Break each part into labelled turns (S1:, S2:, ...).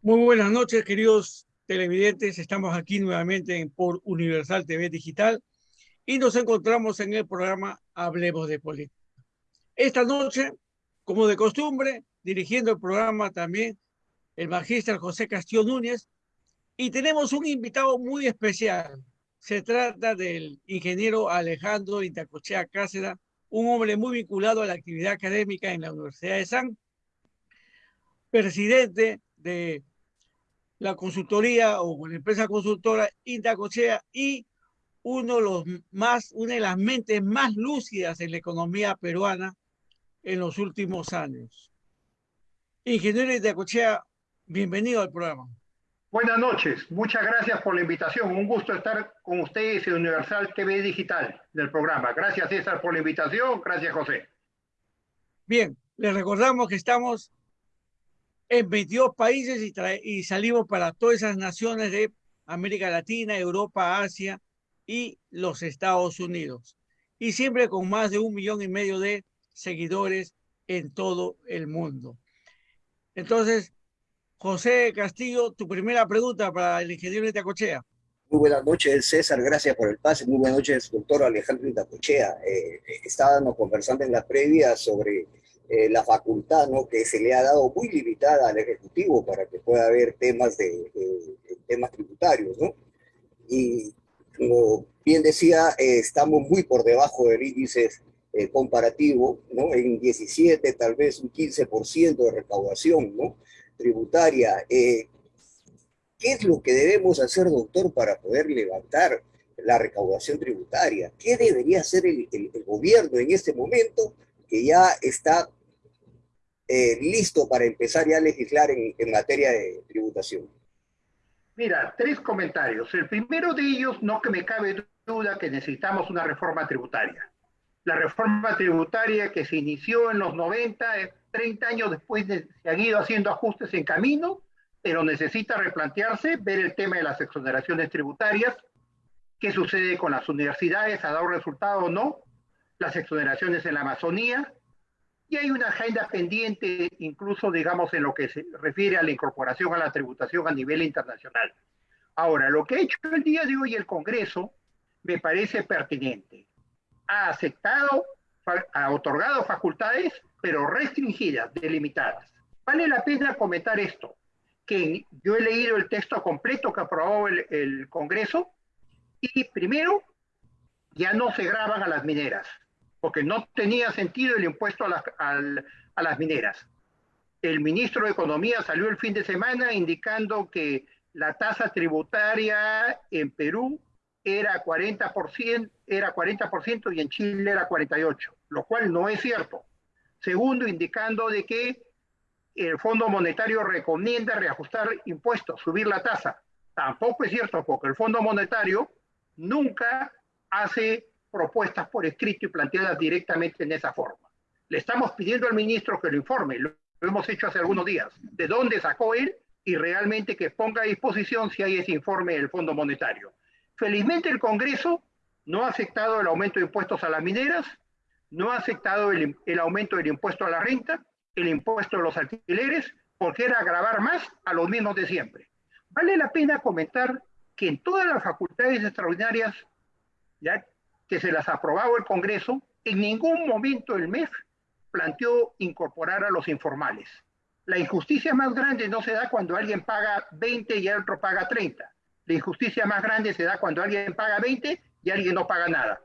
S1: Muy buenas noches, queridos televidentes. Estamos aquí nuevamente por Universal TV Digital y nos encontramos en el programa Hablemos de Política. Esta noche, como de costumbre, dirigiendo el programa también el magíster José Castillo Núñez y tenemos un invitado muy especial. Se trata del ingeniero Alejandro Intacochea Cáceres, un hombre muy vinculado a la actividad académica en la Universidad de San, presidente de la consultoría o la empresa consultora Intacochea y uno de los más, una de las mentes más lúcidas en la economía peruana en los últimos años. Ingeniero Intacochea, bienvenido al programa.
S2: Buenas noches, muchas gracias por la invitación. Un gusto estar con ustedes en Universal TV Digital del programa. Gracias César por la invitación, gracias José.
S1: Bien, les recordamos que estamos en 22 países y, y salimos para todas esas naciones de América Latina, Europa, Asia y los Estados Unidos. Y siempre con más de un millón y medio de seguidores en todo el mundo. Entonces, José Castillo, tu primera pregunta para el ingeniero Itacochea.
S3: Muy buenas noches, César. Gracias por el pase. Muy buenas noches, doctor Alejandro Itacochea. Eh, estábamos conversando en la previa sobre eh, la facultad ¿no? que se le ha dado muy limitada al Ejecutivo para que pueda haber temas, de, temas tributarios. ¿no? Y como bien decía, eh, estamos muy por debajo del índice eh, comparativo, ¿no? en 17, tal vez un 15% de recaudación. ¿no? tributaria. Eh, ¿Qué es lo que debemos hacer, doctor, para poder levantar la recaudación tributaria? ¿Qué debería hacer el, gobierno en este momento que ya está eh, listo para empezar ya a legislar en, en materia de tributación?
S2: Mira, tres comentarios. El primero de ellos, no que me cabe duda que necesitamos una reforma tributaria. La reforma tributaria que se inició en los 90 30 años después de, se han ido haciendo ajustes en camino, pero necesita replantearse, ver el tema de las exoneraciones tributarias, qué sucede con las universidades, ha dado resultado o no, las exoneraciones en la Amazonía, y hay una agenda pendiente incluso, digamos, en lo que se refiere a la incorporación a la tributación a nivel internacional. Ahora, lo que ha hecho el día de hoy el Congreso me parece pertinente. Ha aceptado, ha otorgado facultades pero restringidas, delimitadas. Vale la pena comentar esto, que yo he leído el texto completo que aprobó el, Congreso y primero, ya no se graban a las mineras, porque no tenía sentido el impuesto a las, a las mineras. El ministro de Economía salió el fin de semana indicando que la tasa tributaria en Perú era 40%, era 40% y en Chile era 48%, lo cual no es cierto. Segundo, indicando de que el Fondo Monetario recomienda reajustar impuestos, subir la tasa. Tampoco es cierto, porque el Fondo Monetario nunca hace propuestas por escrito y planteadas directamente en esa forma. Le estamos pidiendo al ministro que lo informe, lo hemos hecho hace algunos días, de dónde sacó él y realmente que ponga a disposición si hay ese informe del Fondo Monetario. Felizmente el Congreso no ha aceptado el aumento de impuestos a las mineras, no ha aceptado el, aumento del impuesto a la renta, el impuesto a los alquileres, porque era agravar más a los mismos de siempre. Vale la pena comentar que en todas las facultades extraordinarias, ya que se las aprobado el Congreso, en ningún momento el MEF planteó incorporar a los informales. La injusticia más grande no se da cuando alguien paga 20 y el otro paga 30. La injusticia más grande se da cuando alguien paga 20 y alguien no paga nada.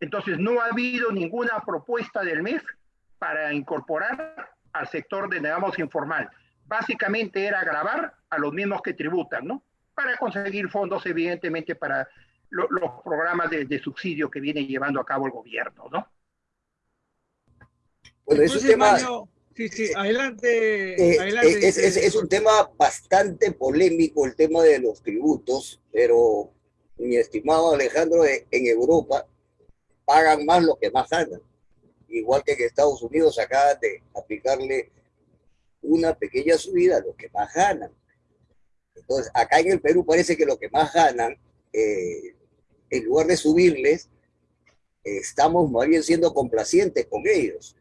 S2: Entonces, no ha habido ninguna propuesta del MEF para incorporar al sector de, digamos, informal. Básicamente era grabar a los mismos que tributan, ¿no? Para conseguir fondos, evidentemente, para los programas de, subsidio que viene llevando a cabo el gobierno, ¿no?
S1: Bueno, es un tema... Sí, sí, adelante.
S3: Eh, adelante es, es, es, un tema bastante polémico el tema de los tributos, pero mi estimado Alejandro, en Europa pagan más lo que más ganan. Igual que en Estados Unidos acaban de aplicarle una pequeña subida a los que más ganan. Entonces, acá en el Perú parece que lo que más ganan, eh, en lugar de subirles, estamos más bien siendo complacientes con ellos.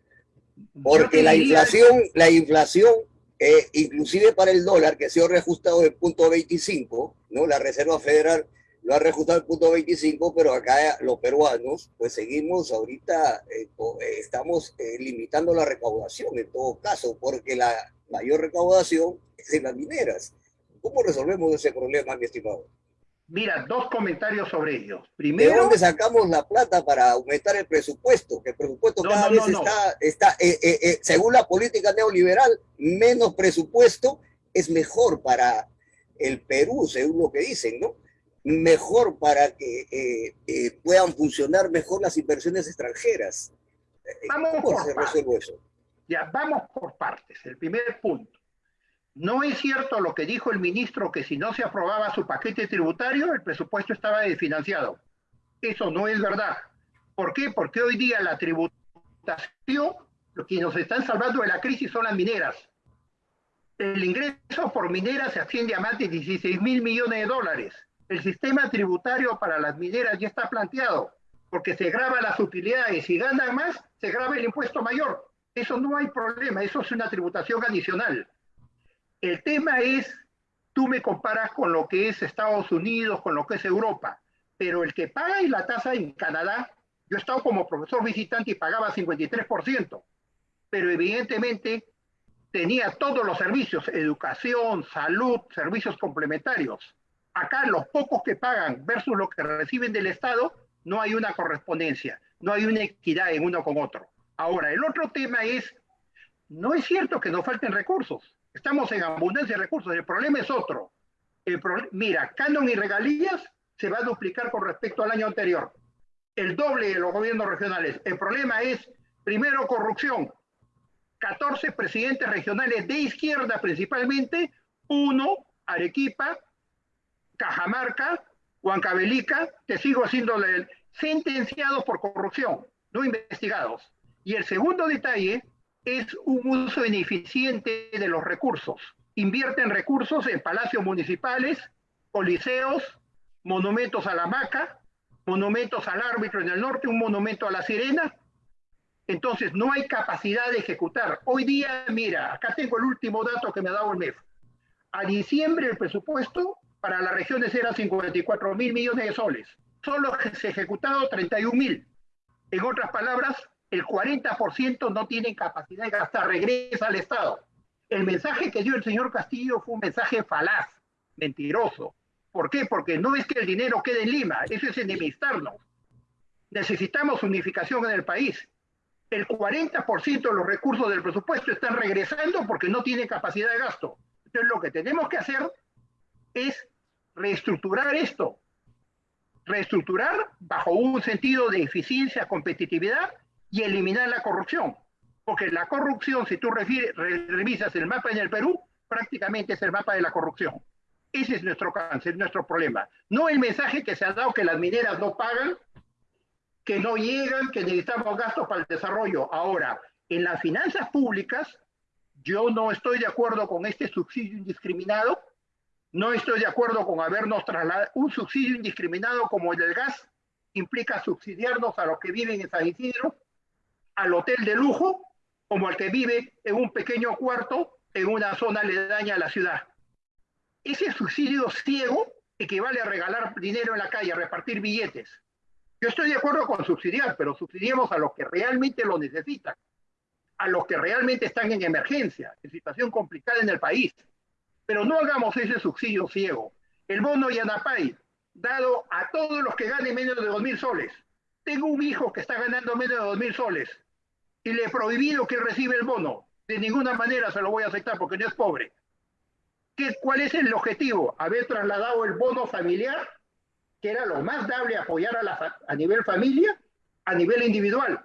S3: Porque la inflación, la inflación eh, inclusive para el dólar, que ha sido reajustado en punto 25, ¿no? La Reserva Federal lo ha reajustado en punto 25, pero acá los peruanos, pues seguimos ahorita, eh, eh, estamos limitando la recaudación en todo caso, porque la mayor recaudación es en las mineras. ¿Cómo resolvemos ese problema, mi estimado?
S2: Mira, dos comentarios sobre ellos. Primero,
S3: ¿De dónde sacamos la plata para aumentar el presupuesto? Que el presupuesto cada vez está, está eh, eh, eh, según la política neoliberal, menos presupuesto es mejor para el Perú, según lo que dicen, ¿no? Mejor para que puedan funcionar mejor las inversiones extranjeras.
S2: Vamos ¿Cómo se resuelve eso? Ya, vamos por partes. El primer punto. No es cierto lo que dijo el ministro que si no se aprobaba su paquete tributario, el presupuesto estaba desfinanciado. Eso no es verdad. ¿Por qué? Porque hoy día la tributación, lo que nos están salvando de la crisis son las mineras. El ingreso por mineras se asciende a más de 16 mil millones de dólares. El sistema tributario para las mineras ya está planteado, porque se graba las utilidades. Si ganan más, se graba el impuesto mayor. Eso no hay problema, eso es una tributación adicional. El tema es, tú me comparas con lo que es Estados Unidos, con lo que es Europa, pero el que paga la tasa en Canadá, yo he estado como profesor visitante y pagaba 53%, pero evidentemente tenía todos los servicios, educación, salud, servicios complementarios. Acá los pocos que pagan versus lo que reciben del Estado, no hay una correspondencia, no hay una equidad en uno con otro. Ahora, el otro tema es, no es cierto que no falten recursos. Estamos en abundancia de recursos. El problema es otro. El mira, canon y regalías se va a duplicar con respecto al año anterior. El doble de los gobiernos regionales. El problema es, primero, corrupción. 14 presidentes regionales de izquierda principalmente, uno, Arequipa, Cajamarca, Huancavelica, te sigo haciendo sentenciados por corrupción, no investigados. Y el segundo detalle es un uso ineficiente de los recursos. Invierten recursos en palacios municipales, coliseos, monumentos a la maca, monumentos al árbitro en el norte, un monumento a la sirena. Entonces, no hay capacidad de ejecutar. Hoy día, mira, acá tengo el último dato que me ha dado el MEF. A diciembre el presupuesto para las regiones era 54 mil millones de soles. Solo se ejecutado 31 mil. En otras palabras, el 40% no tienen capacidad de gastar, regresa al Estado. El mensaje que dio el señor Castillo fue un mensaje falaz, mentiroso. ¿Por qué? Porque no es que el dinero quede en Lima, eso es enemistarnos. Necesitamos unificación en el país. El 40% de los recursos del presupuesto están regresando porque no tienen capacidad de gasto. Entonces lo que tenemos que hacer es reestructurar esto. Reestructurar bajo un sentido de eficiencia, competitividad y eliminar la corrupción. Porque la corrupción, si tú revisas el mapa en el Perú, prácticamente es el mapa de la corrupción. Ese es nuestro cáncer, nuestro problema. No el mensaje que se ha dado que las mineras no pagan, que no llegan, que necesitamos gastos para el desarrollo. Ahora, en las finanzas públicas, yo no estoy de acuerdo con este subsidio indiscriminado, no estoy de acuerdo con habernos trasladado un subsidio indiscriminado como el del gas, implica subsidiarnos a los que viven en San Isidro, al hotel de lujo como al que vive en un pequeño cuarto en una zona aledaña a la ciudad. Ese subsidio ciego equivale a regalar dinero en la calle, a repartir billetes. Yo estoy de acuerdo con subsidiar, pero subsidiemos a los que realmente lo necesitan, a los que realmente están en emergencia, en situación complicada en el país. Pero no hagamos ese subsidio ciego. El bono Yanapay, dado a todos los que ganen menos de 2.000 soles. Tengo un hijo que está ganando menos de 2.000 soles y le he prohibido que reciba el bono. De ninguna manera se lo voy a aceptar porque no es pobre. ¿Qué, ¿Cuál es el objetivo? Haber trasladado el bono familiar, que era lo más dable apoyar a, la, a nivel familia, a nivel individual.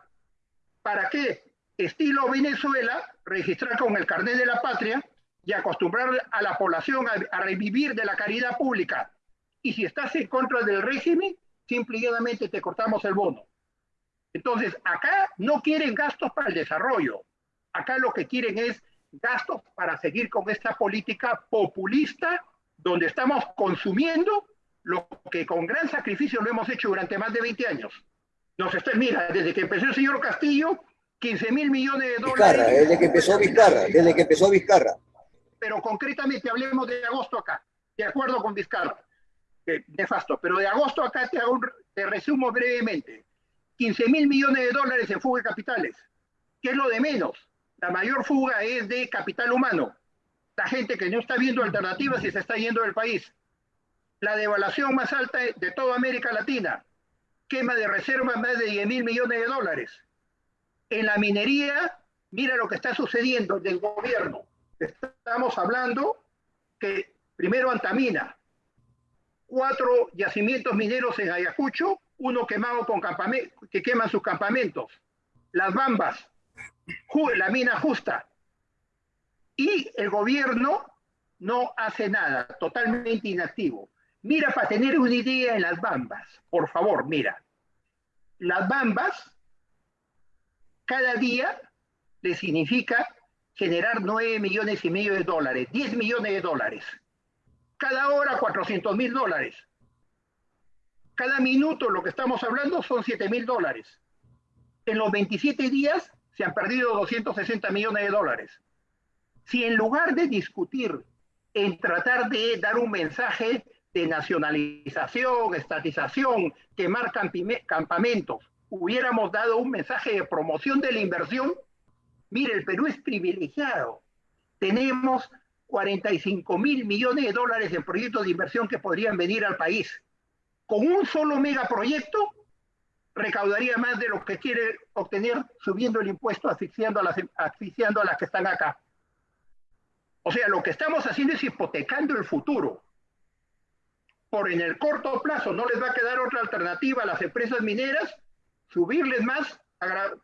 S2: ¿Para qué? Estilo Venezuela, registrar con el carnet de la patria y acostumbrar a la población a, a revivir de la caridad pública. Y si estás en contra del régimen, simplemente te cortamos el bono. Entonces, acá no quieren gastos para el desarrollo. Acá lo que quieren es gastos para seguir con esta política populista donde estamos consumiendo lo que con gran sacrificio lo hemos hecho durante más de 20 años. Nos está, mira, desde que empezó el señor Castillo, 15 mil millones de dólares.
S3: Vizcarra, desde que empezó Vizcarra, desde que empezó Vizcarra.
S2: pero concretamente hablemos de agosto acá, de acuerdo con Vizcarra, de nefasto, pero de agosto acá te, hago te resumo brevemente. 15 mil millones de dólares en fuga de capitales. ¿Qué es lo de menos? La mayor fuga es de capital humano. La gente que no está viendo alternativas y se está yendo del país. La devaluación más alta de toda América Latina. Quema de reservas más de 10 mil millones de dólares. En la minería, mira lo que está sucediendo del gobierno. Estamos hablando que primero Antamina, cuatro yacimientos mineros en Ayacucho, uno quemado con que queman sus campamentos. Las Bambas, la mina justa. Y el gobierno no hace nada, totalmente inactivo. Mira, para tener una idea en las Bambas, por favor, mira. Las Bambas, cada día le significa generar 9 millones y medio de dólares, 10 millones de dólares. Cada hora 400 mil dólares. Cada minuto lo que estamos hablando son 7 mil dólares. En los 27 días se han perdido 260 millones de dólares. Si en lugar de discutir en tratar de dar un mensaje de nacionalización, estatización, quemar campamentos, hubiéramos dado un mensaje de promoción de la inversión, mire, el Perú es privilegiado. Tenemos 45 mil millones de dólares en proyectos de inversión que podrían venir al país. Con un solo megaproyecto, recaudaría más de lo que quiere obtener subiendo el impuesto, asfixiando a las, asfixiando a las que están acá. O sea, lo que estamos haciendo es hipotecando el futuro. Por en el corto plazo no les va a quedar otra alternativa a las empresas mineras, subirles más,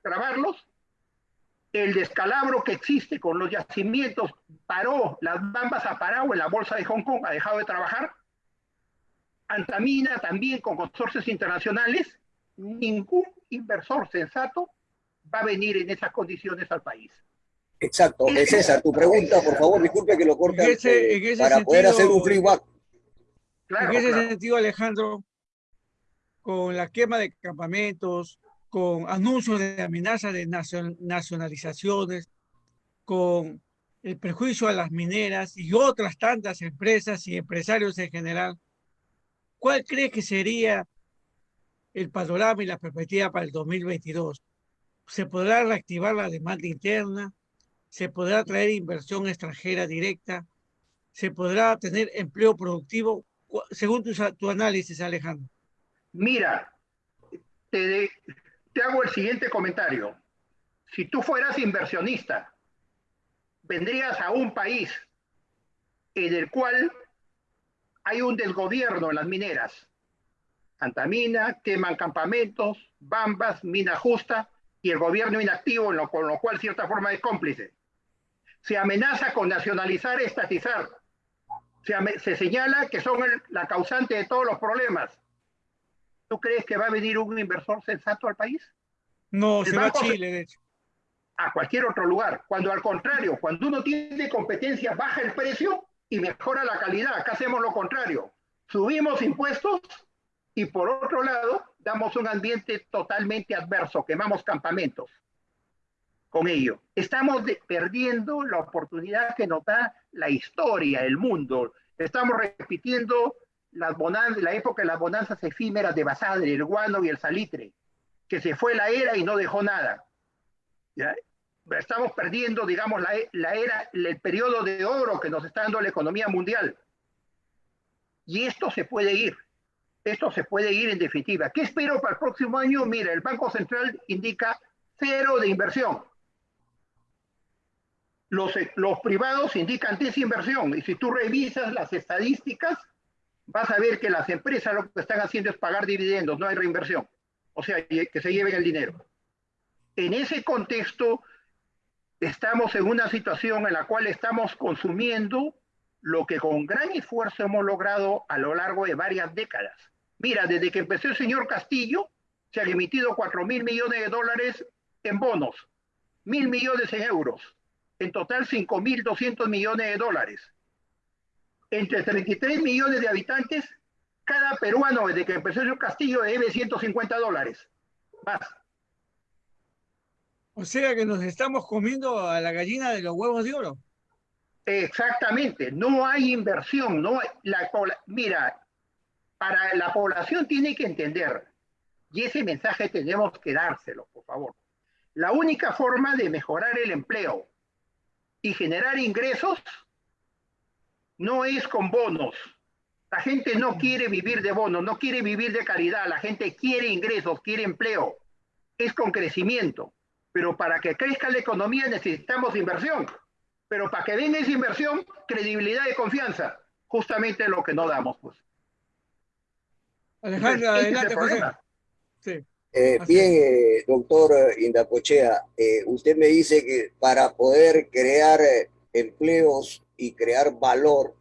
S2: grabarlos. El descalabro que existe con los yacimientos paró, las bambas ha parado en la bolsa de Hong Kong, ha dejado de trabajar. Antamina también con consorcios internacionales ningún inversor sensato va a venir en esas condiciones al país.
S3: Exacto. Es César, tu pregunta, por favor, disculpe que lo corte para poder hacer un feedback.
S1: en ese sentido, Alejandro, con la quema de campamentos, con anuncios de amenaza de nacionalizaciones, con el prejuicio a las mineras y otras tantas empresas y empresarios en general, ¿cuál cree que sería el panorama y la perspectiva para el 2022. Se podrá reactivar la demanda interna, se podrá traer inversión extranjera directa, se podrá tener empleo productivo, según tu, análisis, Alejandro.
S2: Mira, te, te hago el siguiente comentario. Si tú fueras inversionista, vendrías a un país en el cual hay un desgobierno en las mineras, Antamina, queman campamentos, Bambas, Mina Justa y el gobierno inactivo, con lo cual cierta forma es cómplice. Se amenaza con nacionalizar, estatizar. Se, señala que son la causante de todos los problemas. ¿Tú crees que va a venir un inversor sensato al país?
S1: No, se va a Chile, de hecho.
S2: A cualquier otro lugar. Cuando al contrario, cuando uno tiene competencia, baja el precio y mejora la calidad. Acá hacemos lo contrario. Subimos impuestos y por otro lado, damos un ambiente totalmente adverso, quemamos campamentos con ello. Estamos perdiendo la oportunidad que nos da la historia, el mundo. Estamos repitiendo las la época de las bonanzas efímeras de Basadre, el guano y el salitre, que se fue la era y no dejó nada. Estamos perdiendo, digamos, la, la era, el periodo de oro que nos está dando la economía mundial. Y esto se puede ir esto se puede ir en definitiva. ¿Qué espero para el próximo año? Mira, el Banco Central indica cero de inversión. Los, los privados indican desinversión. Y si tú revisas las estadísticas, vas a ver que las empresas lo que están haciendo es pagar dividendos, no hay reinversión. O sea, que se lleven el dinero. En ese contexto, estamos en una situación en la cual estamos consumiendo lo que con gran esfuerzo hemos logrado a lo largo de varias décadas. Mira, desde que empezó el señor Castillo, se han emitido 4 mil millones de dólares en bonos, mil millones en euros, en total 5 mil 200 millones de dólares. Entre 33 millones de habitantes, cada peruano desde que empezó el señor Castillo debe 150 dólares. Más.
S1: O sea que nos estamos comiendo a la gallina de los huevos de oro.
S2: Exactamente, no hay inversión, no la, mira, para la población tiene que entender, y ese mensaje tenemos que dárselo, por favor. La única forma de mejorar el empleo y generar ingresos no es con bonos. La gente no quiere vivir de bonos, no quiere vivir de caridad, la gente quiere ingresos, quiere empleo. Es con crecimiento. Pero para que crezca la economía necesitamos inversión. Pero para que venga esa inversión, credibilidad y confianza. Justamente lo que no damos, pues.
S3: Alejandro, adelante, José. Sí. Eh, bien, eh, doctor Indacochea, eh, usted me dice que para poder crear empleos y crear valor,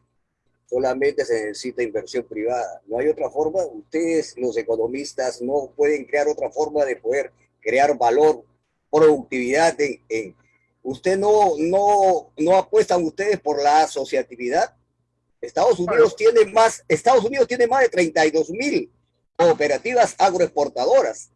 S3: solamente se necesita inversión privada. No hay otra forma. Ustedes, los economistas, no pueden crear otra forma de poder crear valor, productividad en, ¿Usted no, no, no apuestan ustedes por la asociatividad? Estados Unidos tiene más, Estados Unidos tiene más de 32 mil cooperativas agroexportadoras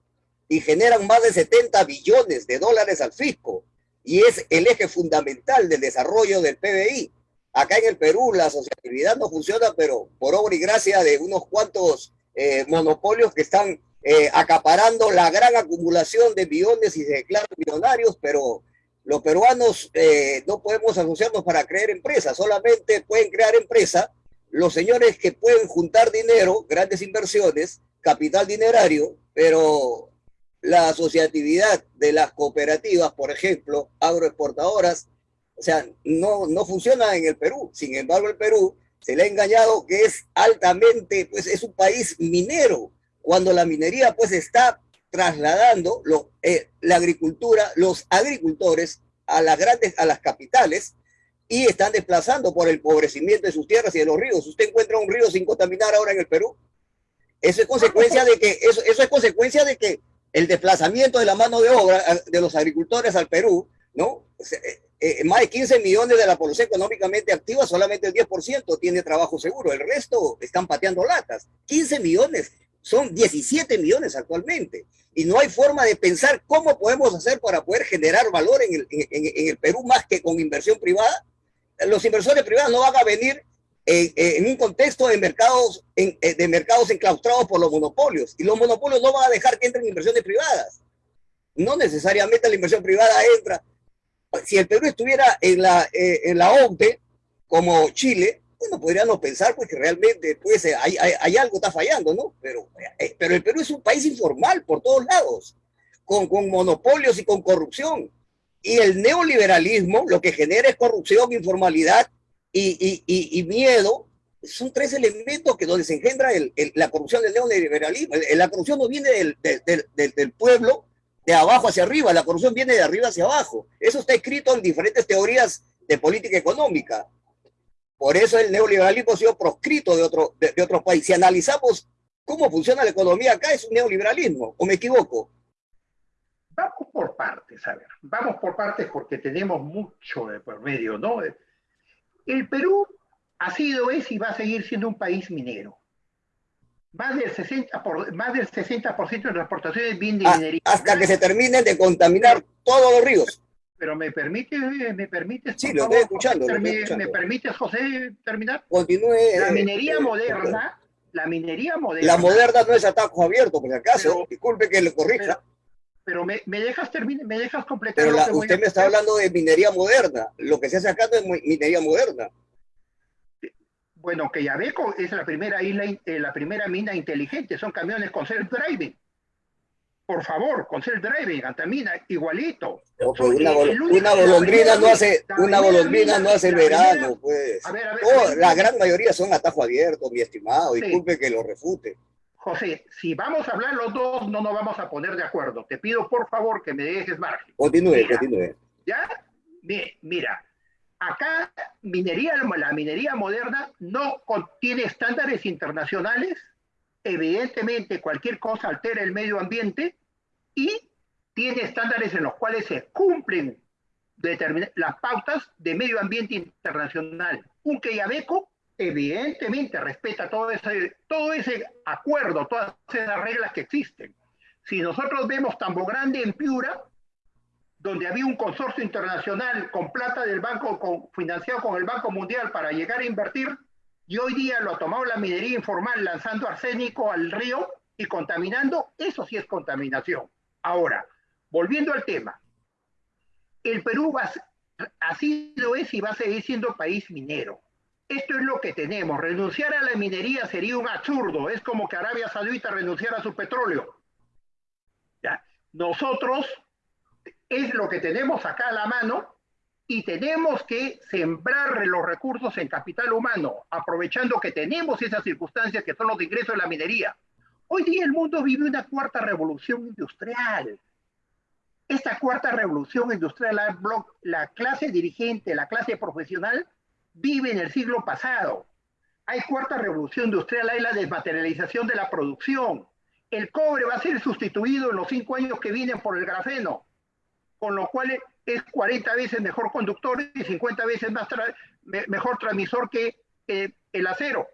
S3: y generan más de 70 billones de dólares al fisco y es el eje fundamental del desarrollo del PBI. Acá en el Perú la asociatividad no funciona, pero por obra y gracia de unos cuantos eh, monopolios que están eh, acaparando la gran acumulación de billones y se declaran millonarios, pero los peruanos eh, no podemos asociarnos para crear empresas, solamente pueden crear empresa los señores que pueden juntar dinero, grandes inversiones, capital dinerario, pero la asociatividad de las cooperativas, por ejemplo, agroexportadoras, o sea, no, no funciona en el Perú. Sin embargo, el Perú se le ha engañado que es altamente, pues es un país minero, cuando la minería pues está trasladando eh, la agricultura, los agricultores a las grandes, a las capitales y están desplazando por el empobrecimiento de sus tierras y de los ríos. Usted encuentra un río sin contaminar ahora en el Perú. Eso es consecuencia de que, eso, eso es consecuencia de que el desplazamiento de la mano de obra eh, de los agricultores al Perú, ¿no? Eh, más de 15 millones de la población económicamente activa, solamente el 10% tiene trabajo seguro, el resto están pateando latas. 15 millones, son 17 millones actualmente y no hay forma de pensar cómo podemos hacer para poder generar valor en el, en, el Perú más que con inversión privada. Los inversores privados no van a venir en, un contexto de mercados, eh, de mercados enclaustrados por los monopolios y los monopolios no van a dejar que entren inversiones privadas. No necesariamente la inversión privada entra. Si el Perú estuviera en la, eh, en la OMPE, como Chile, bueno, podríamos pensar pues que realmente pues, hay, hay, algo está fallando, ¿no? Pero, eh, pero el Perú es un país informal por todos lados, con, monopolios y con corrupción. Y el neoliberalismo lo que genera es corrupción, informalidad y, miedo. Son tres elementos que donde se engendra el, la corrupción del neoliberalismo. La corrupción no viene del, del pueblo de abajo hacia arriba, la corrupción viene de arriba hacia abajo. Eso está escrito en diferentes teorías de política económica. Por eso el neoliberalismo ha sido proscrito de, otro, de, otros países. Si analizamos cómo funciona la economía acá, es un neoliberalismo, ¿o me equivoco?
S2: Vamos por partes, a ver, vamos por partes porque tenemos mucho de por medio, ¿no? El Perú ha sido, es y va a seguir siendo un país minero. Más del 60%, por, más del 60 de las exportaciones vienen de ah, minería.
S3: Hasta que se terminen de contaminar todos los ríos
S2: pero me permite, me permite.
S3: Sí, lo estoy escuchando.
S2: ¿Me permite, José, terminar?
S3: Continúe.
S2: La eh, minería eh, moderna, la minería moderna.
S3: La moderna no es atajo abierto, por si acaso. Disculpe que le corrija.
S2: Pero, me, me, dejas terminar, me dejas completar.
S3: Pero usted me está hablando de minería moderna. Lo que se hace acá no es minería moderna.
S2: Bueno, que Yabeco es la primera isla, eh, la primera mina inteligente, son camiones con self-driving por favor, con el driving, antamina, igualito.
S3: una, golondrina no hace, una golondrina no hace verano, pues. la gran mayoría son atajo abierto, mi estimado, disculpe que lo refute.
S2: José, si vamos a hablar los dos, no nos vamos a poner de acuerdo. Te pido por favor que me dejes margen.
S3: Continúe, continúe.
S2: ¿Ya? Mira, acá minería, la minería moderna no contiene estándares internacionales. Evidentemente, cualquier cosa altera el medio ambiente y tiene estándares en los cuales se cumplen las pautas de medio ambiente internacional. Un Queyabeco evidentemente respeta todo ese, todo ese acuerdo, todas esas reglas que existen. Si nosotros vemos Tambo Grande en Piura, donde había un consorcio internacional con plata del banco, financiado con el Banco Mundial para llegar a invertir, y hoy día lo ha tomado la minería informal lanzando arsénico al río y contaminando, eso sí es contaminación. Ahora, volviendo al tema, el Perú va, así lo es y va a seguir siendo país minero. Esto es lo que tenemos. Renunciar a la minería sería un absurdo. Es como que Arabia Saudita renunciara a su petróleo. Nosotros es lo que tenemos acá a la mano y tenemos que sembrar los recursos en capital humano, aprovechando que tenemos esas circunstancias que son los ingresos de la minería. Hoy día el mundo vive una cuarta revolución industrial. Esta cuarta revolución industrial, la, la clase dirigente, la clase profesional, vive en el siglo pasado. Hay cuarta revolución industrial, hay la desmaterialización de la producción. El cobre va a ser sustituido en los cinco años que vienen por el grafeno con lo cual es 40 veces mejor conductor y 50 veces más mejor transmisor que el acero,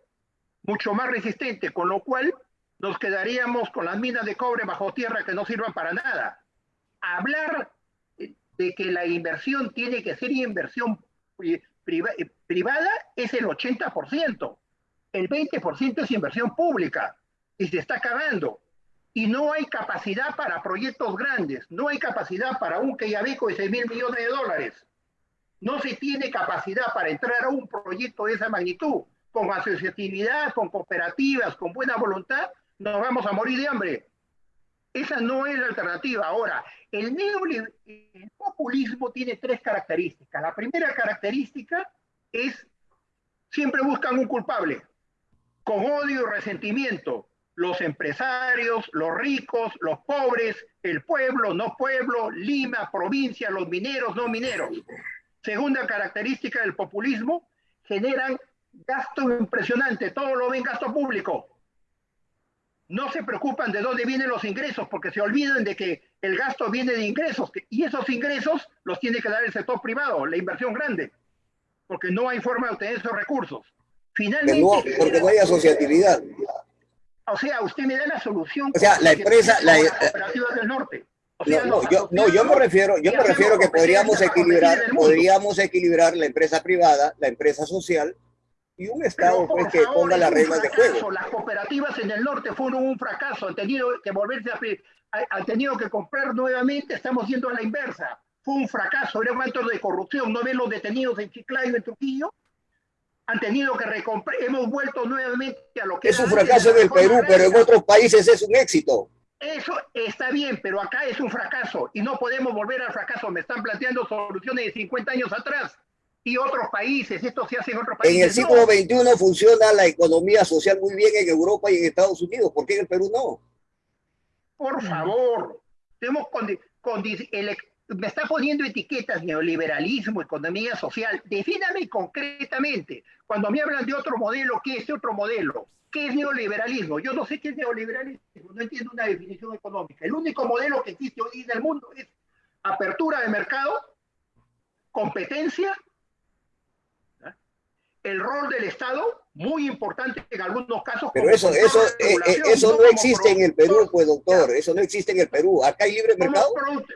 S2: mucho más resistente, con lo cual nos quedaríamos con las minas de cobre bajo tierra que no sirvan para nada. Hablar de que la inversión tiene que ser inversión privada es el 80%, el 20% es inversión pública y se está acabando y no hay capacidad para proyectos grandes, no hay capacidad para un Queyabeco de 6 mil millones de dólares. No se tiene capacidad para entrar a un proyecto de esa magnitud. Con asociatividad, con cooperativas, con buena voluntad, nos vamos a morir de hambre. Esa no es la alternativa. Ahora, el el populismo tiene tres características. La primera característica es siempre buscan un culpable, con odio y resentimiento los empresarios, los ricos, los pobres, el pueblo, no pueblo, Lima, provincia, los mineros, no mineros. Segunda característica del populismo, generan gasto impresionante, todo lo ven gasto público. No se preocupan de dónde vienen los ingresos, porque se olvidan de que el gasto viene de ingresos, y esos ingresos los tiene que dar el sector privado, la inversión grande, porque no hay forma de obtener esos recursos.
S3: Finalmente, porque no hay asociatividad.
S2: O sea, usted me da la solución.
S3: O sea, la empresa, la, del norte. no, yo, no, yo me refiero, yo me refiero que podríamos equilibrar, podríamos equilibrar la empresa privada, la empresa social y un Estado pues, que ponga las reglas de juego.
S2: Las cooperativas en el norte fueron un fracaso, han tenido que volverse a, han tenido que comprar nuevamente, estamos yendo a la inversa. Fue un fracaso, era un acto de corrupción, ¿no ven los detenidos en Chiclayo, en Trujillo? han tenido que recomprar, hemos vuelto nuevamente a lo que...
S3: Es un fracaso en el Perú, pero en otros países es un éxito.
S2: Eso está bien, pero acá es un fracaso y no podemos volver al fracaso. Me están planteando soluciones de 50 años atrás y otros países, esto se hace en otros países.
S3: En el siglo XXI funciona la economía social muy bien en Europa y en Estados Unidos, ¿por qué en el Perú no?
S2: Por favor, tenemos con, con el, me está poniendo etiquetas, neoliberalismo, economía social. Defíname concretamente. Cuando me hablan de otro modelo, ¿qué es otro modelo? ¿Qué es neoliberalismo? Yo no sé qué es neoliberalismo, no entiendo una definición económica. El único modelo que existe hoy en el mundo es apertura de mercado, competencia, el rol del Estado, muy importante en algunos casos.
S3: Pero eso, eso, eh, eh, eso no existe en el Perú, pues doctor, eso no existe en el Perú. Acá hay libre mercado.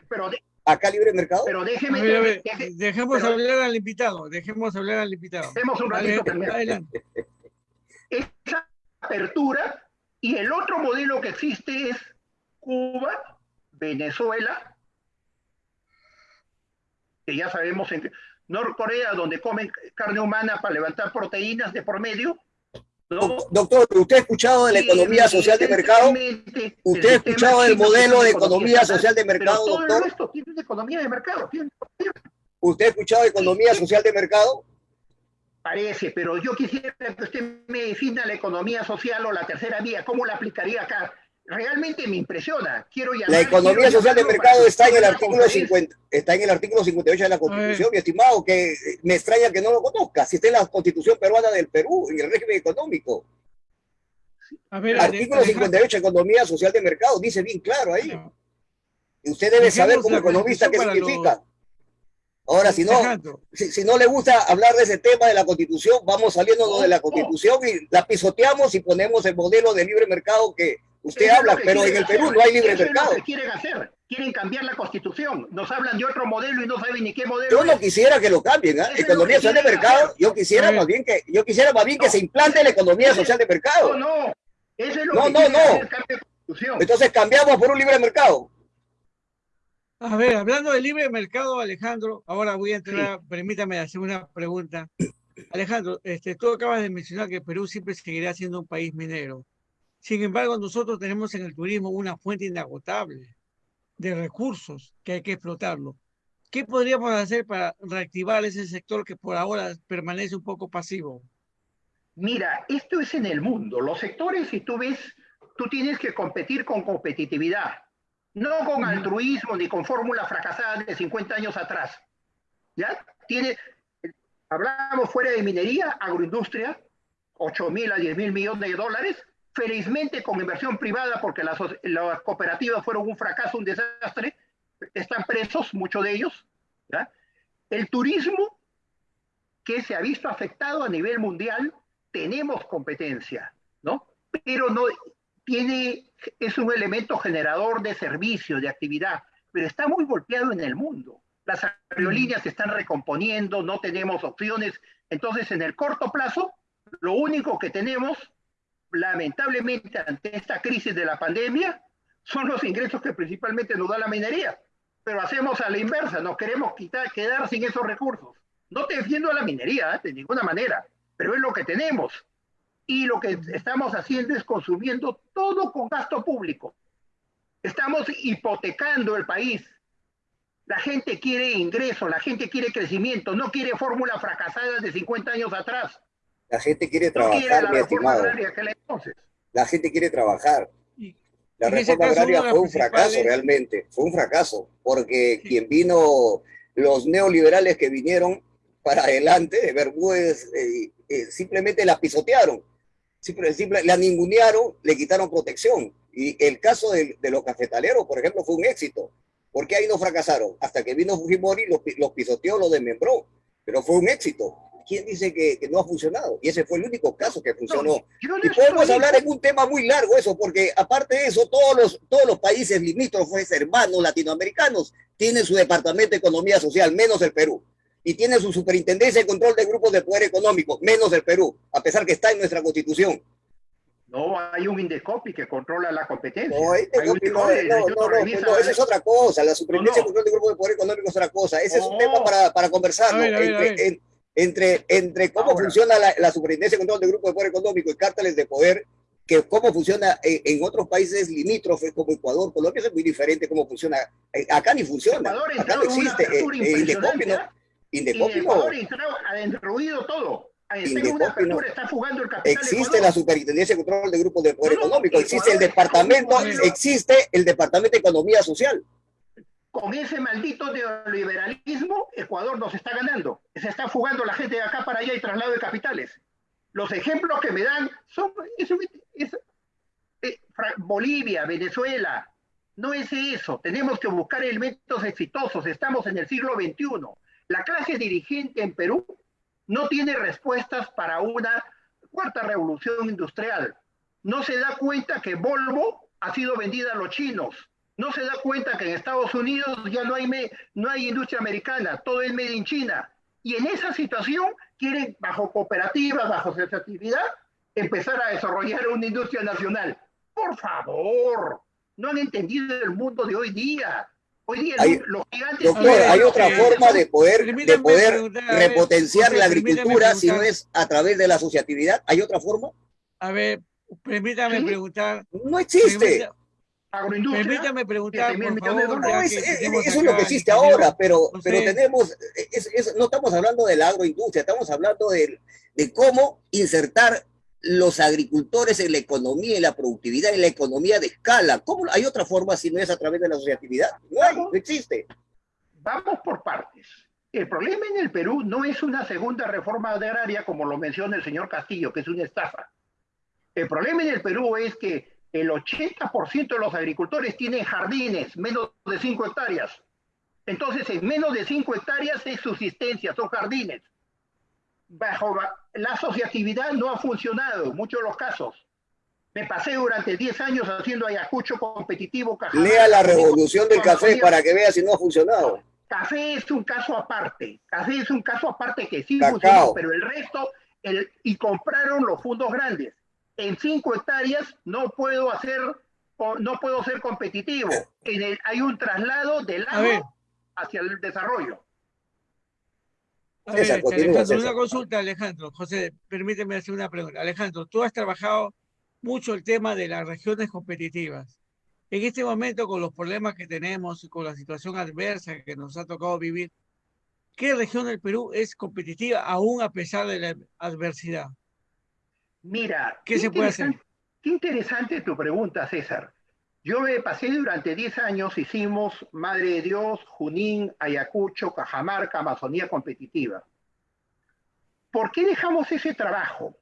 S3: Pero acá libre mercado.
S2: Pero déjeme.
S1: dejemos hablar al invitado, dejemos hablar al invitado.
S2: Dejemos un ratito adelante. Esa apertura y el otro modelo que existe es Cuba, Venezuela, que ya sabemos en Norcorea, donde comen carne humana para levantar proteínas de por medio,
S3: Doctor, ¿usted ha escuchado de la economía social de mercado? ¿Usted ha escuchado del modelo de economía social de mercado, doctor?
S2: Esto tiene economía de mercado.
S3: ¿Usted ha escuchado de economía social de mercado?
S2: Parece, pero yo quisiera que usted me defina la economía social o la tercera vía, ¿cómo la aplicaría acá? Realmente me impresiona. Quiero
S3: la economía social de mercado está en el artículo 50, está en el artículo 58 de la Constitución, mi estimado, que me extraña que no lo conozca. Si está en la Constitución peruana del Perú, en el régimen económico. artículo 58, economía social de mercado, dice bien claro ahí. Y usted debe saber como economista qué significa. Ahora, si no, si, no le gusta hablar de ese tema de la Constitución, vamos saliendo de la Constitución y la pisoteamos y ponemos el modelo de libre mercado que Usted habla, pero en el Perú no hay libre mercado.
S2: quieren hacer. quieren cambiar la constitución. Nos hablan de otro modelo y no saben ni qué modelo.
S3: Yo no quisiera que lo cambien, ¿eh? Economía social de mercado. Yo quisiera más bien que, yo quisiera más bien que se implante la economía social de mercado.
S2: No, no. Eso es lo
S3: no,
S2: que
S3: no, no. Entonces cambiamos por un libre mercado.
S1: A ver, hablando de libre mercado, Alejandro, ahora voy a entrar, permítame hacer una pregunta. Alejandro, este, tú acabas de mencionar que Perú siempre seguirá siendo un país minero. Sin embargo, nosotros tenemos en el turismo una fuente inagotable de recursos que hay que explotarlo. ¿Qué podríamos hacer para reactivar ese sector que por ahora permanece un poco pasivo?
S2: Mira, esto es en el mundo. Los sectores, si tú ves, tú tienes que competir con competitividad, no con altruismo ni con fórmulas fracasadas de 50 años atrás. ¿Ya? Tiene, hablamos fuera de minería, agroindustria, 8 mil a 10 mil millones de dólares, felizmente con inversión privada, porque las, cooperativas fueron un fracaso, un desastre, están presos, muchos de ellos. El turismo, que se ha visto afectado a nivel mundial, tenemos competencia, ¿no? Pero no tiene, es un elemento generador de servicios, de actividad, pero está muy golpeado en el mundo. Las aerolíneas se están recomponiendo, no tenemos opciones. Entonces, en el corto plazo, lo único que tenemos lamentablemente ante esta crisis de la pandemia son los ingresos que principalmente nos da la minería. Pero hacemos a la inversa, nos queremos quitar, quedar sin esos recursos. No te defiendo a la minería, ¿eh? de ninguna manera, pero es lo que tenemos. Y lo que estamos haciendo es consumiendo todo con gasto público. Estamos hipotecando el país. La gente quiere ingreso, la gente quiere crecimiento, no quiere fórmulas fracasadas de 50 años atrás.
S3: La gente quiere trabajar, mi estimado. La gente quiere trabajar. La reforma agraria fue un fracaso realmente, fue un fracaso, porque quien vino, los neoliberales que vinieron para adelante de Bermúdez, eh, eh, simplemente la pisotearon, simple, la ningunearon, le quitaron protección. Y el caso de, los cafetaleros, por ejemplo, fue un éxito. porque ahí no fracasaron? Hasta que vino Fujimori, los, los pisoteó, los desmembró, pero fue un éxito. ¿Quién dice que, no ha funcionado? Y ese fue el único caso que funcionó. y podemos hablar en un tema muy largo eso, porque aparte de eso, todos los, todos los países limítrofes, hermanos latinoamericanos, tienen su departamento de economía social, menos el Perú. Y tienen su superintendencia de control de grupos de poder económico, menos el Perú, a pesar que está en nuestra constitución.
S2: No, hay un Indecopi que controla la competencia.
S3: No, Indecopi, no, no, no, no, eso es otra cosa. La superintendencia de control de grupos de poder económico es otra cosa. Ese es un tema para, para conversarlo entre, entre cómo funciona la, la, superintendencia de control de grupos de poder económico y cárteles de poder, que cómo funciona en, otros países limítrofes como Ecuador, Colombia es muy diferente cómo funciona. Eh, acá ni funciona, acá no existe. Eh, eh, Indecopi no.
S2: Indecopi no. ha destruido todo. Indecopi no. Está fugando el capital
S3: existe la superintendencia de control de grupos de poder económico, existe el departamento, existe el departamento de economía social
S2: con ese maldito neoliberalismo, Ecuador nos está ganando. Se está fugando la gente de acá para allá y traslado de capitales. Los ejemplos que me dan son eh, Bolivia, Venezuela. No es eso. Tenemos que buscar elementos exitosos. Estamos en el siglo XXI. La clase dirigente en Perú no tiene respuestas para una cuarta revolución industrial. No se da cuenta que Volvo ha sido vendida a los chinos no se da cuenta que en Estados Unidos ya no hay, no hay industria americana, todo es made in China. Y en esa situación quieren, bajo cooperativas, bajo asociatividad, empezar a desarrollar una industria nacional. Por favor, no han entendido el mundo de hoy día. Hoy día
S3: hay,
S2: los
S3: gigantes... hay otra forma de poder, de poder repotenciar la agricultura si no es a través de la asociatividad. ¿Hay otra forma?
S1: A ver, permítame preguntar.
S3: No existe
S2: agroindustria.
S1: Permítame preguntar, por
S3: favor, no, es, eso es lo que existe ahora, pero, pero tenemos, no estamos hablando de la agroindustria, estamos hablando de, de cómo insertar los agricultores en la economía, en la productividad, en la economía de escala. ¿Cómo hay otra forma si no es a través de la asociatividad? No hay, no existe.
S2: Vamos por partes. El problema en el Perú no es una segunda reforma agraria, como lo menciona el señor Castillo, que es una estafa. El problema en el Perú es que el 80% de los agricultores tienen jardines, menos de 5 hectáreas. Entonces, en menos de 5 hectáreas es subsistencia, son jardines. Bajo la asociatividad no ha funcionado en muchos de los casos. Me pasé durante 10 años haciendo Ayacucho competitivo.
S3: Lea la revolución del café para que vea si no ha funcionado.
S2: Café es un caso aparte. Café es un caso aparte que sí funcionó, pero el resto, el, y compraron los fondos grandes. En 5 hectáreas no puedo hacer, no puedo ser competitivo. En el, hay un traslado del agua hacia el desarrollo.
S1: A ver, Alejandro, una consulta, Alejandro. José, permíteme hacer una pregunta. Alejandro, tú has trabajado mucho el tema de las regiones competitivas. En este momento, con los problemas que tenemos y con la situación adversa que nos ha tocado vivir, ¿qué región del Perú es competitiva aún a pesar de la adversidad?
S2: Mira, ¿qué, se puede hacer? Qué interesante tu pregunta, César. Yo me pasé durante 10 años, hicimos Madre de Dios, Junín, Ayacucho, Cajamarca, Amazonía competitiva. ¿Por qué dejamos ese trabajo?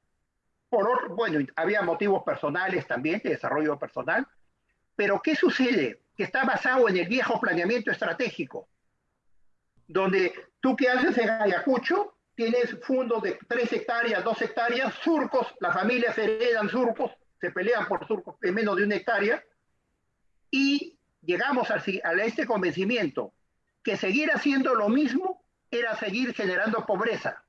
S2: Por, bueno, había motivos personales también, de desarrollo personal, pero ¿qué sucede? Que está basado en el viejo planeamiento estratégico, donde tú que haces en Ayacucho, tienes fondos de 3 hectáreas, 2 hectáreas, surcos, las familias heredan surcos, se pelean por surcos de menos de una hectárea, y llegamos a, este convencimiento que seguir haciendo lo mismo era seguir generando pobreza.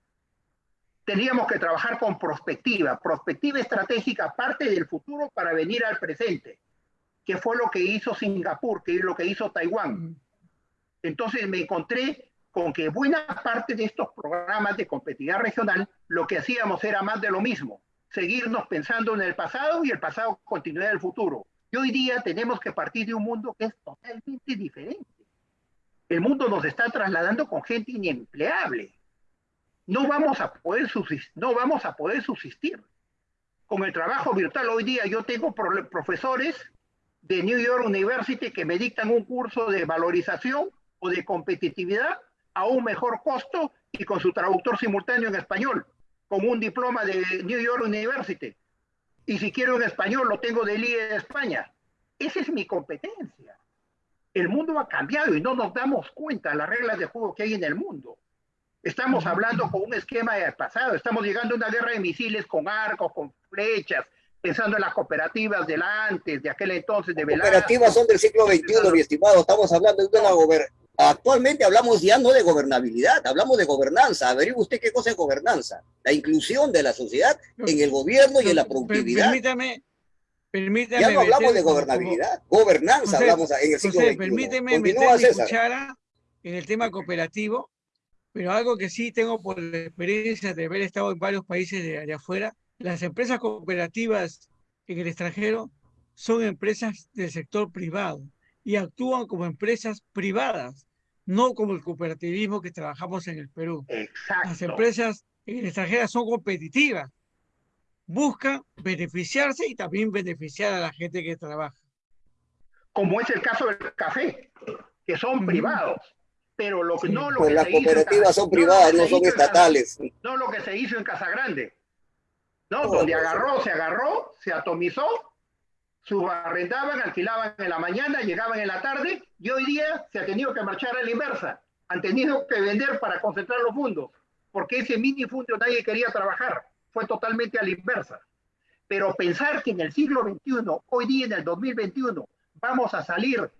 S2: Teníamos que trabajar con prospectiva, prospectiva estratégica, parte del futuro para venir al presente, que fue lo que hizo Singapur, que es lo que hizo Taiwán. Entonces me encontré con que buena parte de estos programas de competitividad regional lo que hacíamos era más de lo mismo, seguirnos pensando en el pasado y el pasado continuar el futuro. Y hoy día tenemos que partir de un mundo que es totalmente diferente. El mundo nos está trasladando con gente inempleable. No vamos a poder subsistir. No vamos a poder subsistir. Con el trabajo virtual hoy día yo tengo profesores de New York University que me dictan un curso de valorización o de competitividad a un mejor costo y con su traductor simultáneo en español, con un diploma de New York University. Y si quiero en español, lo tengo de IE de España. Esa es mi competencia. El mundo ha cambiado y no nos damos cuenta de las reglas de juego que hay en el mundo. Estamos hablando con un esquema del pasado. Estamos llegando a una guerra de misiles con arcos, con flechas, pensando en las cooperativas del antes, de aquel entonces, de
S3: Velasco. Cooperativas son del siglo XXI, mi estimado. Estamos hablando de una. Actualmente hablamos ya no de gobernabilidad, hablamos de gobernanza. Averigüe usted qué cosa es gobernanza. La inclusión de la sociedad en el gobierno y en la productividad.
S1: Permítame, permítame.
S3: Ya no hablamos de gobernabilidad, gobernanza hablamos en el siglo XXI.
S1: Permíteme meter mi cuchara en el tema cooperativo, pero algo que sí tengo por la experiencia de haber estado en varios países de allá afuera, las empresas cooperativas en el extranjero son empresas del sector privado y actúan como empresas privadas, no como el cooperativismo que trabajamos en el Perú. Las empresas en el extranjero son competitivas, buscan beneficiarse y también beneficiar a la gente que trabaja.
S2: Como es el caso del café, que son privados. Pero lo que no lo
S3: pues que las cooperativas son privadas, no, son estatales.
S2: no lo que se hizo en Casagrande. No, donde agarró, se agarró, se atomizó subarrendaban, alquilaban en la mañana, llegaban en la tarde y hoy día se ha tenido que marchar a la inversa. Han tenido que vender para concentrar los fondos, porque ese mini fondo nadie quería trabajar. Fue totalmente a la inversa. Pero pensar que en el siglo XXI, hoy día en el 2021, vamos a salir.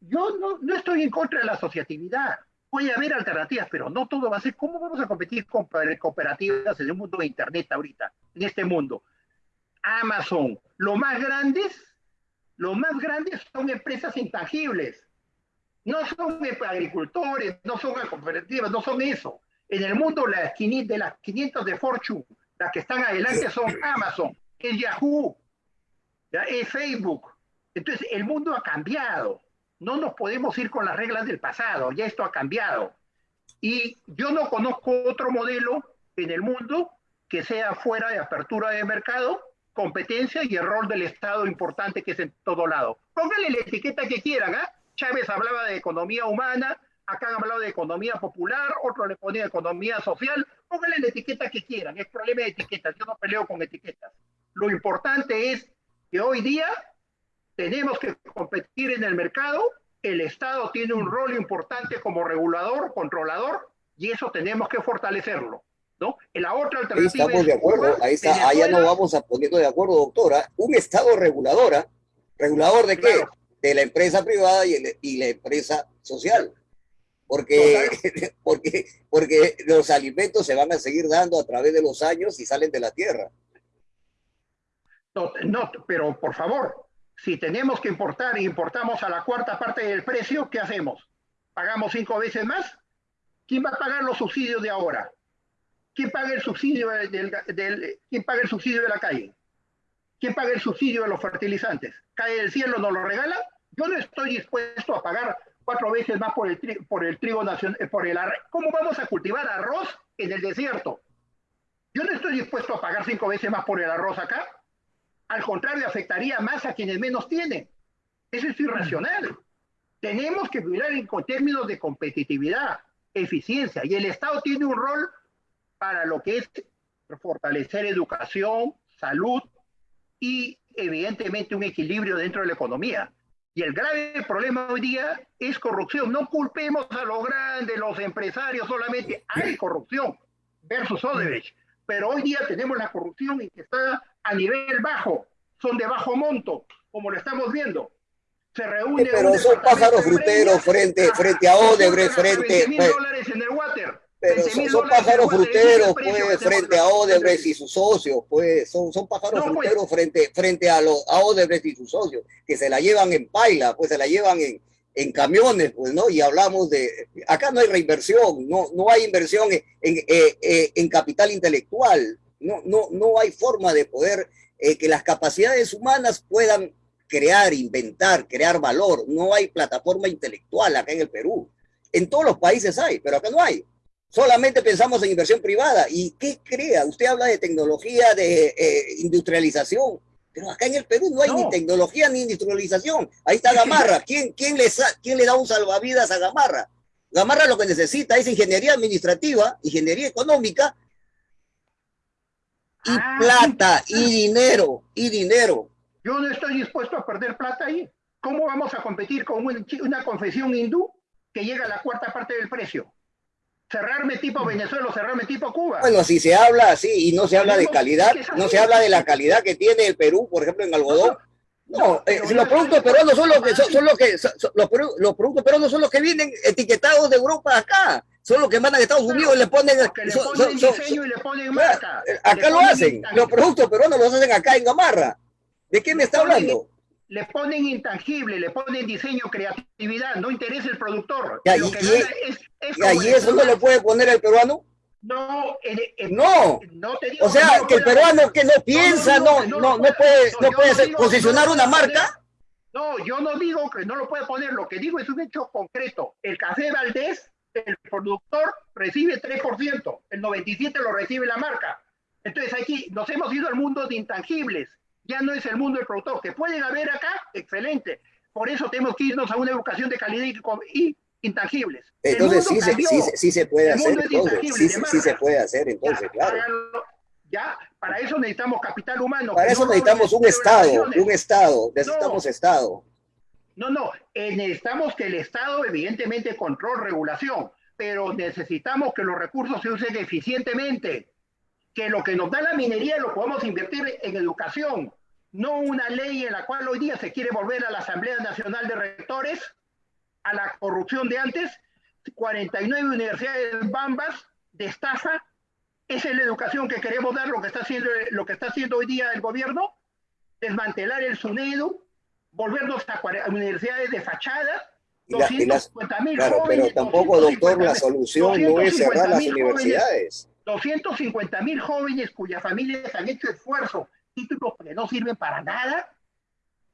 S2: Yo no, estoy en contra de la asociatividad. Puede haber alternativas, pero no todo va a ser. ¿Cómo vamos a competir con cooperativas en el mundo de Internet ahorita, en este mundo? Amazon, lo más grandes los más grandes son empresas intangibles. No son agricultores, no son cooperativas, no son eso. En el mundo las de las 500 de Fortune, las que están adelante son Amazon, es Yahoo, es Facebook. Entonces el mundo ha cambiado. No nos podemos ir con las reglas del pasado, ya esto ha cambiado. Y yo no conozco otro modelo en el mundo que sea fuera de apertura de mercado competencia y el rol del Estado importante que es en todo lado. Pónganle la etiqueta que quieran, ¿ah? Chávez hablaba de economía humana, acá han hablado de economía popular, otro le ponía economía social, pónganle la etiqueta que quieran, es problema de etiquetas, yo no peleo con etiquetas. Lo importante es que hoy día tenemos que competir en el mercado, el Estado tiene un rol importante como regulador, controlador, y eso tenemos que fortalecerlo. ¿No? En la otra alternativa.
S3: Ahí estamos de acuerdo, ahí está, allá nos vamos a poniendo de acuerdo, doctora. Un Estado reguladora, regulador de qué? De la empresa privada y, y la empresa social. Porque, porque, porque los alimentos se van a seguir dando a través de los años y salen de la tierra.
S2: No, no, pero por favor, si tenemos que importar e importamos a la cuarta parte del precio, ¿qué hacemos? ¿Pagamos cinco veces más? ¿Quién va a pagar los subsidios de ahora? ¿Quién paga el subsidio del, ¿quién paga el subsidio de la calle? ¿Quién paga el subsidio de los fertilizantes? ¿Cae del cielo, nos lo regala? Yo no estoy dispuesto a pagar cuatro veces más por el, por el trigo nacional, eh, por el ¿Cómo vamos a cultivar arroz en el desierto? Yo no estoy dispuesto a pagar cinco veces más por el arroz acá. Al contrario, afectaría más a quienes menos tienen. Eso es irracional. Tenemos que mirar en términos de competitividad, eficiencia, y el Estado tiene un rol para lo que es fortalecer educación, salud y evidentemente un equilibrio dentro de la economía. Y el grave problema hoy día es corrupción. No culpemos a los grandes, los empresarios solamente. Hay corrupción versus Odebrecht. Pero hoy día tenemos la corrupción y que está a nivel bajo. Son de bajo monto, como lo estamos viendo.
S3: Se reúne. Pero son pájaros fruteros frente, frente a Odebrecht, frente.
S2: water.
S3: Pero son, pájaros fruteros, pues, frente a Odebrecht y sus socios, pues, son, son pájaros pues. fruteros frente, frente a, los, a Odebrecht y sus socios, que se la llevan en paila, pues se la llevan en, en camiones, pues, ¿no? Y hablamos de, acá no hay reinversión, no, no hay inversión en, en, eh, eh, en capital intelectual, no, no, no hay forma de poder eh, que las capacidades humanas puedan crear, inventar, crear valor, no hay plataforma intelectual acá en el Perú. En todos los países hay, pero acá no hay solamente pensamos en inversión privada. ¿Y qué crea? Usted habla de tecnología, de eh, industrialización, pero acá en el Perú no hay ni tecnología ni industrialización. Ahí está Gamarra. ¿Quién, quién, le, ¿Quién le da un salvavidas a Gamarra? Gamarra lo que necesita es ingeniería administrativa, ingeniería económica y ah, plata, y dinero, y dinero.
S2: Yo no estoy dispuesto a perder plata ahí. ¿Cómo vamos a competir con una confesión hindú que llega a la cuarta parte del precio? Cerrarme tipo Venezuela o cerrarme tipo Cuba.
S3: Bueno, si se habla así y no se habla de calidad, no se habla de la calidad que tiene el Perú, por ejemplo, en algodón. No, eh, los productos peruanos son los que son, los que los, productos peruanos son los que vienen etiquetados de Europa acá, son los que mandan a Estados Unidos y le ponen,
S2: diseño y le ponen marca.
S3: Acá lo hacen, los productos peruanos los hacen acá en Gamarra. ¿De qué me está hablando?
S2: le ponen intangible, le ponen diseño, creatividad, no interesa el productor.
S3: y, y, eso no lo puede poner el peruano.
S2: No,
S3: no. o sea, que el peruano que no piensa, no, no, no, puede, no puede posicionar una marca.
S2: No, yo no digo que no lo puede poner, lo que digo es un hecho concreto. El café Valdés, el productor recibe 3%, el 97% lo recibe la marca. Entonces aquí nos hemos ido al mundo de intangibles ya no es el mundo del productor, que pueden haber acá, excelente. Por eso tenemos que irnos a una educación de calidad y, intangibles.
S3: Entonces sí, se, sí, sí, se puede hacer, entonces, sí, se puede hacer, entonces, claro.
S2: ya, para eso necesitamos capital humano.
S3: Para eso necesitamos un Estado, un Estado, necesitamos Estado.
S2: No, no, eh, necesitamos que el Estado, evidentemente, control, regulación, pero necesitamos que los recursos se usen eficientemente, que lo que nos da la minería lo podamos invertir en educación, no una ley en la cual hoy día se quiere volver a la Asamblea Nacional de Rectores, a la corrupción de antes, 49 universidades bambas de estafa, esa es la educación que queremos dar, lo que está haciendo, lo que está haciendo hoy día el gobierno, desmantelar el SUNEDU, volvernos a, universidades de fachada,
S3: 250 mil claro, Pero tampoco, doctor, la solución no es cerrar las universidades.
S2: 250 mil jóvenes cuyas familias han hecho esfuerzo títulos que no sirven para nada,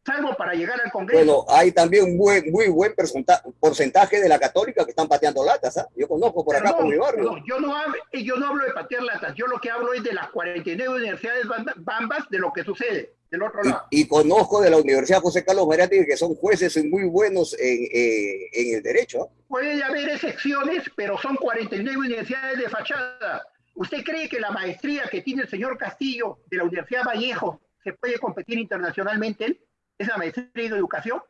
S2: salvo para llegar al Congreso.
S3: Bueno, hay también un buen, muy buen porcentaje de la católica que están pateando latas. ¿ah? Yo conozco por acá, por mi barrio.
S2: yo, no hablo, yo no hablo de patear latas, yo lo que hablo es de las 49 universidades bambas de lo que sucede del otro lado.
S3: Y, conozco de la Universidad José Carlos Mariátegui que son jueces muy buenos en, eh, en el derecho. ¿ah?
S2: Puede haber excepciones, pero son 49 universidades de fachada. ¿Usted cree que la maestría que tiene el señor Castillo de la Universidad Vallejo se puede competir internacionalmente él? ¿Esa maestría en educación?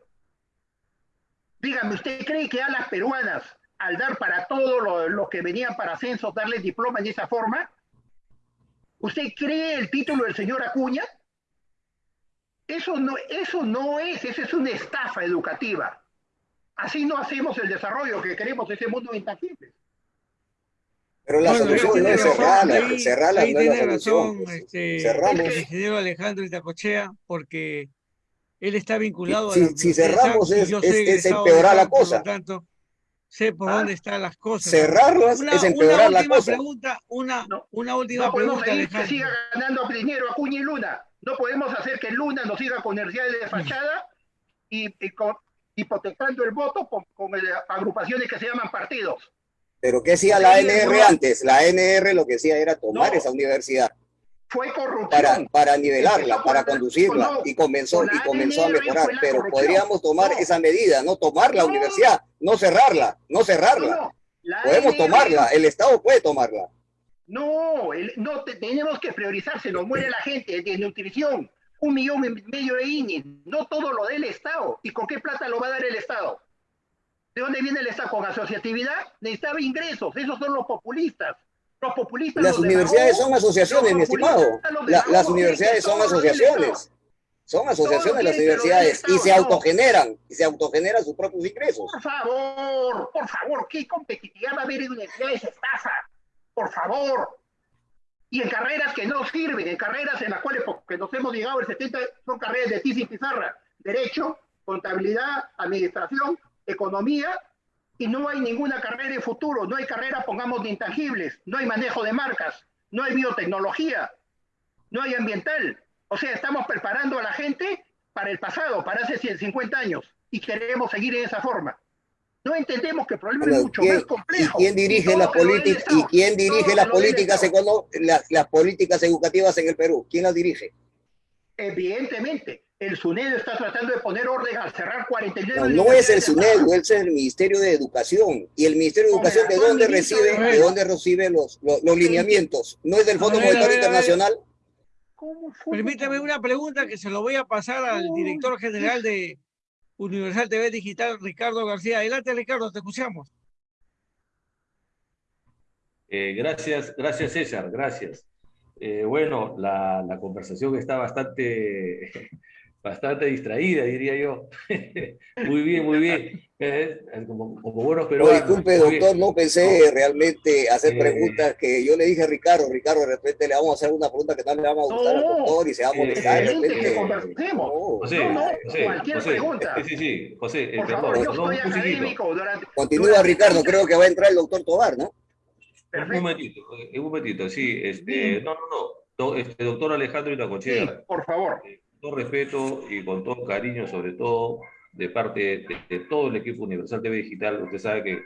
S2: Dígame, ¿usted cree que a las peruanas, al dar para todos los que venían para ascenso, darles diplomas de esa forma, ¿Usted cree el título del señor Acuña? Eso no, eso no es, eso es una estafa educativa. Así no hacemos el desarrollo que queremos, ese mundo intangible.
S3: Pero la solución no es cerrarla, cerrarla
S1: ahí
S3: no es la
S1: tiene
S3: solución.
S1: razón este,
S3: Cerramos.
S1: el ingeniero Alejandro Itacochea, porque él está vinculado
S3: Si-
S1: a la
S3: si cerramos es- es- empeorar la
S1: por
S3: cosa.
S1: lo tanto, sé por
S2: Ah.
S1: dónde están las cosas.
S3: Cerrarlas
S1: Una,
S3: es empeorar la
S1: última
S3: cosa.
S1: pregunta, una,
S2: No,
S1: una última
S2: No podemos
S1: pregunta,
S2: que siga ganando dinero Acuña y Luna. No podemos hacer que Luna nos siga con universidades de fachada y, y con- hipotecando el voto con, con, eh, agrupaciones que se llaman partidos.
S3: Pero ¿qué hacía la ANR antes? La ANR lo que hacía era tomar
S2: No.
S3: esa universidad
S2: Fue corrupción.
S3: para, para nivelarla, para
S2: con la-
S3: conducirla
S2: no,
S3: y comenzó, y comenzó a mejorar. Pero podríamos tomar
S2: No.
S3: esa medida, no tomar la
S2: No.
S3: universidad, no cerrarla, no cerrarla. Podemos tomarla, el Estado puede tomarla.
S2: No, el- no te- tenemos que priorizar, se nos muere la gente de nutrición, un millón y medio de INI, no todo lo del Estado. ¿Y con qué plata lo va a dar el Estado? ¿De dónde viene el Estado? ¿Con asociatividad? Necesitaba ingresos, esos son los populistas. Los populistas.
S3: Las
S2: los
S3: universidades son asociaciones, mi estimado. La- las universidades son asociaciones. Son asociaciones las universidades y se autogeneran, y se autogeneran sus propios ingresos.
S2: Por favor, por favor, ¿qué competitividad va a haber en universidades estafa? Por favor. Y en carreras que no sirven, en carreras en las cuales, porque nos hemos llegado el 70, son carreras de tiza y pizarra. Derecho, contabilidad, administración, economía, y no hay ninguna carrera de futuro, no hay carrera, pongamos, de intangibles, no hay manejo de marcas, no hay biotecnología, no hay ambiental. O sea, estamos preparando a la gente para el pasado, para hace 150 años, y queremos seguir en esa forma. No entendemos que el problema
S3: Bueno,
S2: es mucho
S3: ¿quién-
S2: más
S3: ¿Y
S2: complejo.
S3: quién dirige las y quién dirige las políticas las, las políticas educativas en el Perú? ¿Quién las dirige?
S2: Evidentemente, el SUNED está tratando de poner orden al cerrar 49
S3: No, no es el
S2: universidades
S3: SUNED, es el Ministerio de Educación. ¿Y el Ministerio de Educación de dónde recibe,
S1: de-
S3: de dónde recibe los, los, los lineamientos? ¿No es del Fondo
S1: ver,
S3: Monetario. Internacional?
S2: ¿Cómo fue?
S1: Permítame una pregunta que se lo voy a pasar al director general de Universal TV Digital, Ricardo García. Adelante, Ricardo, te escuchamos.
S4: Eh, gracias, gracias César, gracias. Eh, bueno, la, la conversación está bastante, bastante distraída, diría yo. muy bien, muy bien. Eh, como, como buenos
S3: No,
S4: peruanos.
S3: disculpe,
S4: bien.
S3: doctor, no pensé realmente hacer
S4: Eh.
S3: preguntas que yo le dije a Ricardo, Ricardo, de repente le vamos a hacer una pregunta que no le va a gustar al
S2: No.
S3: doctor y se va a
S4: Eh,
S3: molestar. de
S2: excelente
S3: repente.
S2: que conversemos.
S3: No.
S4: José,
S2: No, no,
S4: José,
S2: cualquier
S4: José,
S2: pregunta.
S4: Sí, sí, sí, José, eh,
S2: Por favor, yo
S4: perdón,
S2: soy
S4: un poquitito.
S2: académico. Durante,
S3: Continúa,
S2: durante-
S3: Ricardo, creo que va a entrar el doctor Tobar, ¿no?
S4: Un
S2: Perfecto.
S4: momentito, eh, un momentito, sí, este, no, no, no, do- este, doctor Alejandro
S2: Sí,
S4: Itacochea,
S2: por favor.
S4: con todo respeto y con todo cariño, sobre todo de parte de, de todo el equipo Universal TV Digital, usted sabe que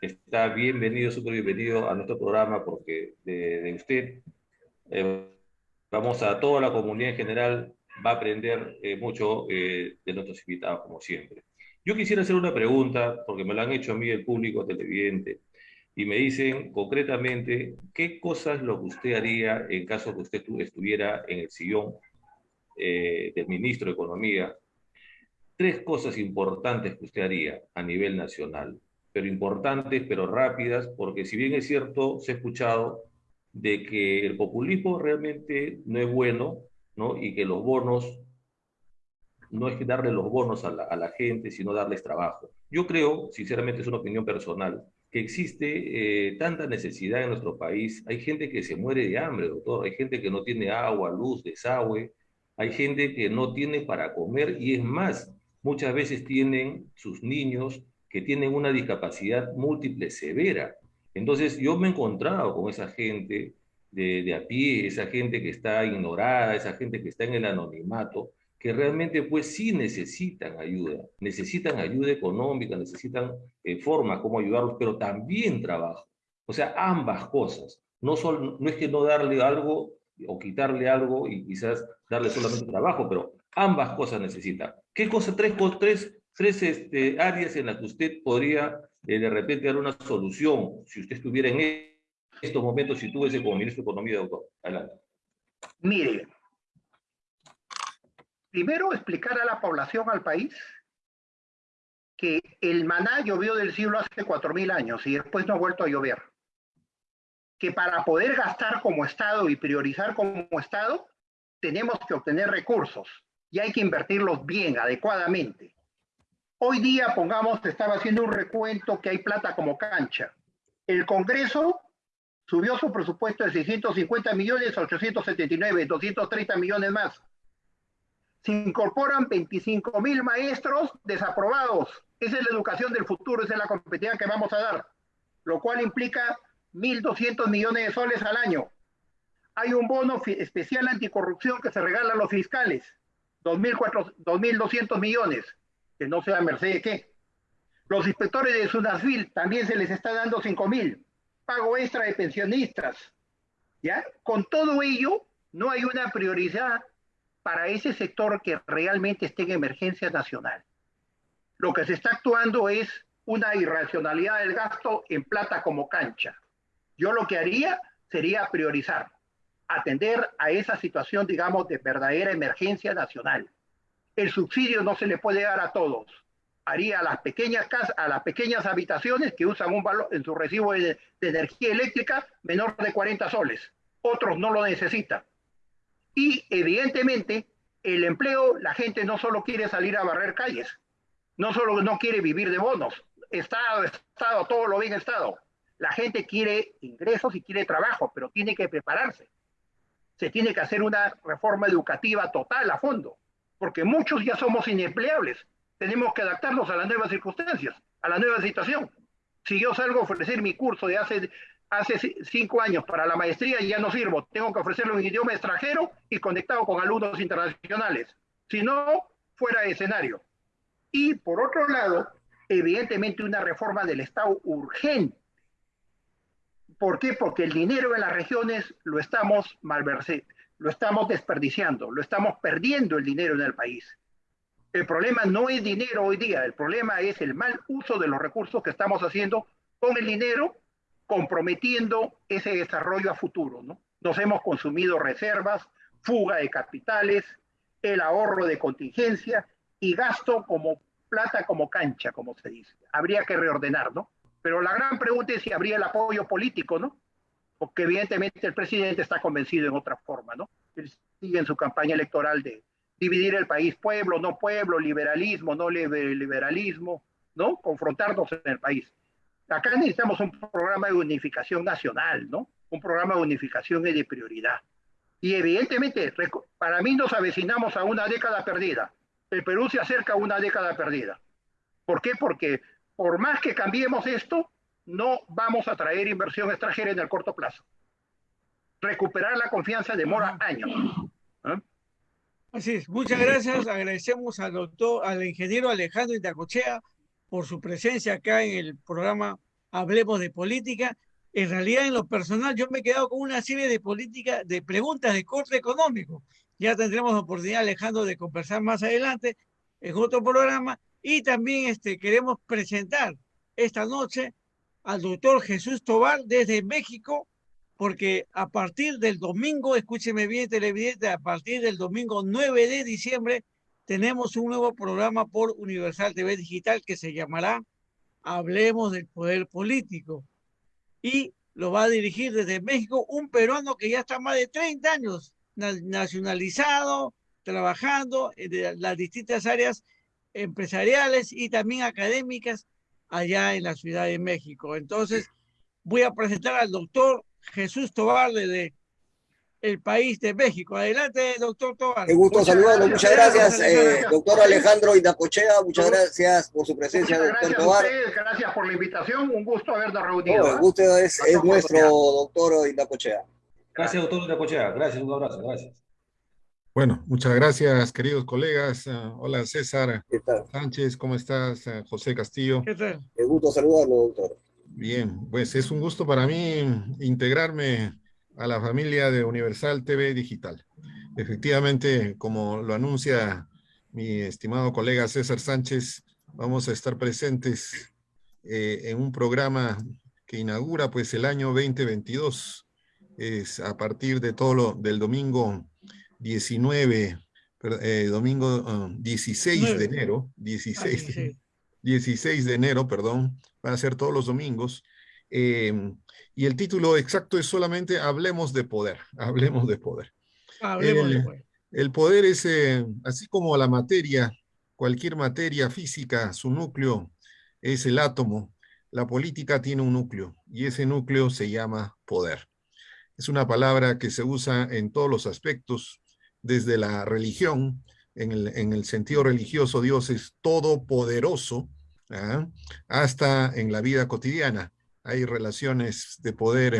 S4: está bienvenido, súper bienvenido a nuestro programa porque de, de usted eh, vamos a toda la comunidad en general, va a aprender eh, mucho eh, de nuestros invitados, como siempre. Yo quisiera hacer una pregunta, porque me la han hecho a mí el público televidente, y me dicen concretamente qué cosas lo que usted haría en caso que usted estu- estuviera en el sillón eh, del ministro de Economía. Tres cosas importantes que usted haría a nivel nacional, pero importantes, pero rápidas, porque si bien es cierto, se ha escuchado de que el populismo realmente no es bueno, ¿no? Y que los bonos, no es que darle los bonos a la, a la gente, sino darles trabajo. Yo creo, sinceramente es una opinión personal, que existe eh, tanta necesidad en nuestro país. Hay gente que se muere de hambre, doctor. Hay gente que no tiene agua, luz, desagüe. Hay gente que no tiene para comer y es más, muchas veces tienen sus niños que tienen una discapacidad múltiple severa. Entonces yo me he encontrado con esa gente de, de a pie, esa gente que está ignorada, esa gente que está en el anonimato, que realmente pues sí necesitan ayuda, necesitan ayuda económica, necesitan eh, formas como ayudarlos, pero también trabajo. O sea, ambas cosas. No, sol, no es que no darle algo o quitarle algo y quizás darle solamente trabajo, pero ambas cosas necesita. ¿Qué cosa? Tres, tres, tres este, áreas en las que usted podría eh, de repente dar una solución si usted estuviera en estos momentos, si tuviese como ministro de Economía, doctor. Adelante.
S2: Mire, primero explicar a la población, al país, que el maná llovió del cielo hace 4.000 años y después no ha vuelto a llover. Que para poder gastar como Estado y priorizar como Estado, tenemos que obtener recursos y hay que invertirlos bien, adecuadamente. Hoy día, pongamos, estaba haciendo un recuento que hay plata como cancha. El Congreso subió su presupuesto de 650 millones a 879, 230 millones más. Se incorporan 25 mil maestros desaprobados. Esa es la educación del futuro, esa es la competitividad que vamos a dar, lo cual implica 1.200 millones de soles al año. Hay un bono especial anticorrupción que se regala a los fiscales, 2.200 millones, que no sea merced de qué. Los inspectores de Sunasville también se les está dando 5.000 pago extra de pensionistas. ¿ya? Con todo ello, no hay una prioridad para ese sector que realmente esté en emergencia nacional. Lo que se está actuando es una irracionalidad del gasto en plata como cancha. Yo lo que haría sería priorizar, atender a esa situación, digamos, de verdadera emergencia nacional. El subsidio no se le puede dar a todos haría a las pequeñas casas, a las pequeñas habitaciones que usan un valor en su recibo de, energía eléctrica menor de 40 soles. Otros no lo necesitan. Y evidentemente el empleo, la gente no solo quiere salir a barrer calles, no solo no quiere vivir de bonos, Estado, Estado, todo lo bien Estado. La gente quiere ingresos y quiere trabajo, pero tiene que prepararse. Se tiene que hacer una reforma educativa total a fondo, porque muchos ya somos inempleables tenemos que adaptarnos a las nuevas circunstancias, a la nueva situación. Si yo salgo a ofrecer mi curso de hace, hace cinco años para la maestría ya no sirvo, tengo que ofrecerlo en idioma extranjero y conectado con alumnos internacionales. Si no, fuera de escenario. Y por otro lado, evidentemente una reforma del Estado urgente. ¿Por qué? Porque el dinero en las regiones lo estamos malversando, lo estamos desperdiciando, lo estamos perdiendo el dinero en el país. El problema no es dinero hoy día, el problema es el mal uso de los recursos que estamos haciendo con el dinero, comprometiendo ese desarrollo a futuro. ¿no? Nos hemos consumido reservas, fuga de capitales, el ahorro de contingencia y gasto como plata como cancha, como se dice. Habría que reordenar, ¿no? Pero la gran pregunta es si habría el apoyo político, ¿no? Porque evidentemente el presidente está convencido en otra forma, ¿no? Él sigue en su campaña electoral de, dividir el país, pueblo, no pueblo, liberalismo, no liberalismo, ¿no? Confrontarnos en el país. Acá necesitamos un programa de unificación nacional, ¿no? Un programa de unificación es de prioridad. Y evidentemente, para mí nos avecinamos a una década perdida. El Perú se acerca a una década perdida. ¿Por qué? Porque por más que cambiemos esto, no vamos a traer inversión extranjera en el corto plazo. Recuperar la confianza demora años. ¿eh?
S1: Así es, muchas gracias. Agradecemos al doctor, al ingeniero Alejandro Itacochea por su presencia acá en el programa Hablemos de Política. En realidad, en lo personal, yo me he quedado con una serie de políticas, de preguntas de corte económico. Ya tendremos oportunidad, Alejandro, de conversar más adelante en otro programa. Y también este, queremos presentar esta noche al doctor Jesús Tobar desde México, porque a partir del domingo, escúcheme bien, televidente, a partir del domingo 9 de diciembre tenemos un nuevo programa por Universal TV Digital que se llamará Hablemos del Poder Político. Y lo va a dirigir desde México un peruano que ya está más de 30 años nacionalizado, trabajando en las distintas áreas empresariales y también académicas allá en la Ciudad de México. Entonces, voy a presentar al doctor Jesús Tobar de el país de México. Adelante, doctor Tobar.
S3: Me gusto saludarlo. Muchas gracias, eh, doctor Alejandro Indacochea. Muchas gracias por su presencia, doctor Tobar.
S2: gracias por la invitación. Un gusto habernos reunido.
S3: el gusto es, nuestro, doctor Indacochea.
S4: Gracias, doctor Indacochea. Gracias, un abrazo. Gracias.
S5: Bueno, muchas gracias, queridos colegas. Ah, hola, César Sánchez, ¿cómo estás? Ah, José Castillo.
S3: ¿Qué tal? Me gusto saludarlo, doctor.
S5: Bien, pues es un gusto para mí integrarme a la familia de Universal TV Digital. Efectivamente, como lo anuncia mi estimado colega César Sánchez, vamos a estar presentes eh, en un programa que inaugura pues el año 2022. Es a partir de todo lo del domingo 19, eh, domingo 16 ah, de enero, 16, 16 de enero, perdón, van a ser todos los domingos, Em, y el título exacto es solamente Hablemos de poder, hablemos de poder.
S1: Hablemos el, de poder.
S5: El poder es, eh, así como la materia, cualquier materia física, su núcleo es el átomo, la política tiene un núcleo y ese núcleo se llama poder. Es una palabra que se usa en todos los aspectos, desde la religión, en el, sentido religioso Dios es todopoderoso, ¿ah? hasta en la vida cotidiana. Hay relaciones de poder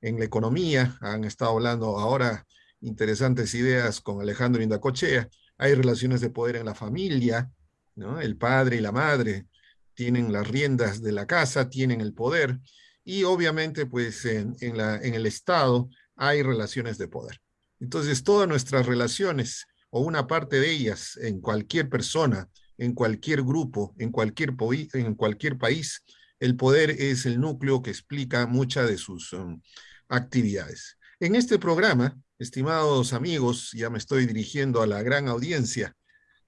S5: en, la economía, han estado hablando ahora interesantes ideas con Alejandro Indacochea, hay relaciones de poder en la familia, el padre y la madre tienen las riendas de la casa, tienen el poder, y obviamente pues en el Estado hay relaciones de poder. Entonces todas nuestras relaciones o una parte de ellas en cualquier persona, en cualquier grupo, en cualquier, en cualquier país, el poder es el núcleo que explica muchas de sus um, actividades. En este programa, estimados amigos, ya me estoy dirigiendo a la gran audiencia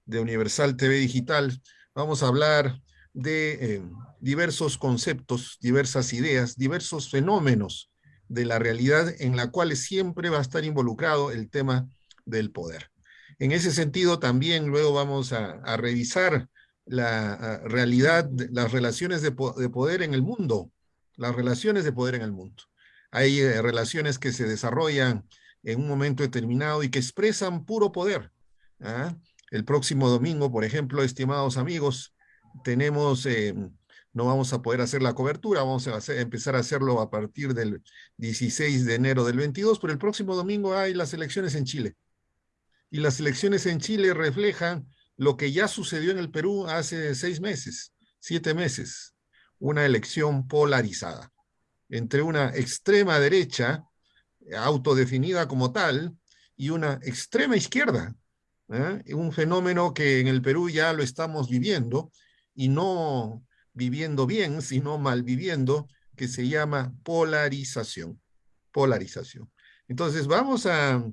S5: de Universal TV Digital, vamos a hablar de eh, diversos conceptos, diversas ideas, diversos fenómenos de la realidad en la cual siempre va a estar involucrado el tema del poder. En ese sentido, también luego vamos a, revisar la realidad, las relaciones de, poder en el mundo, las relaciones de poder en el mundo. Hay eh, relaciones que se desarrollan en un momento determinado y que expresan puro poder. ¿ah? El próximo domingo, por ejemplo, estimados amigos, tenemos, eh, no vamos a poder hacer la cobertura, vamos a empezar a hacerlo a partir del 16 de enero del 22, pero el próximo domingo hay las elecciones en Chile y las elecciones en Chile reflejan lo que ya sucedió en el Perú hace seis meses, siete meses, una elección polarizada entre una extrema derecha autodefinida como tal y una extrema izquierda, ¿eh? un fenómeno que en el Perú ya lo estamos viviendo y no viviendo bien, sino mal viviendo, que se llama polarización. Polarización. Entonces vamos a,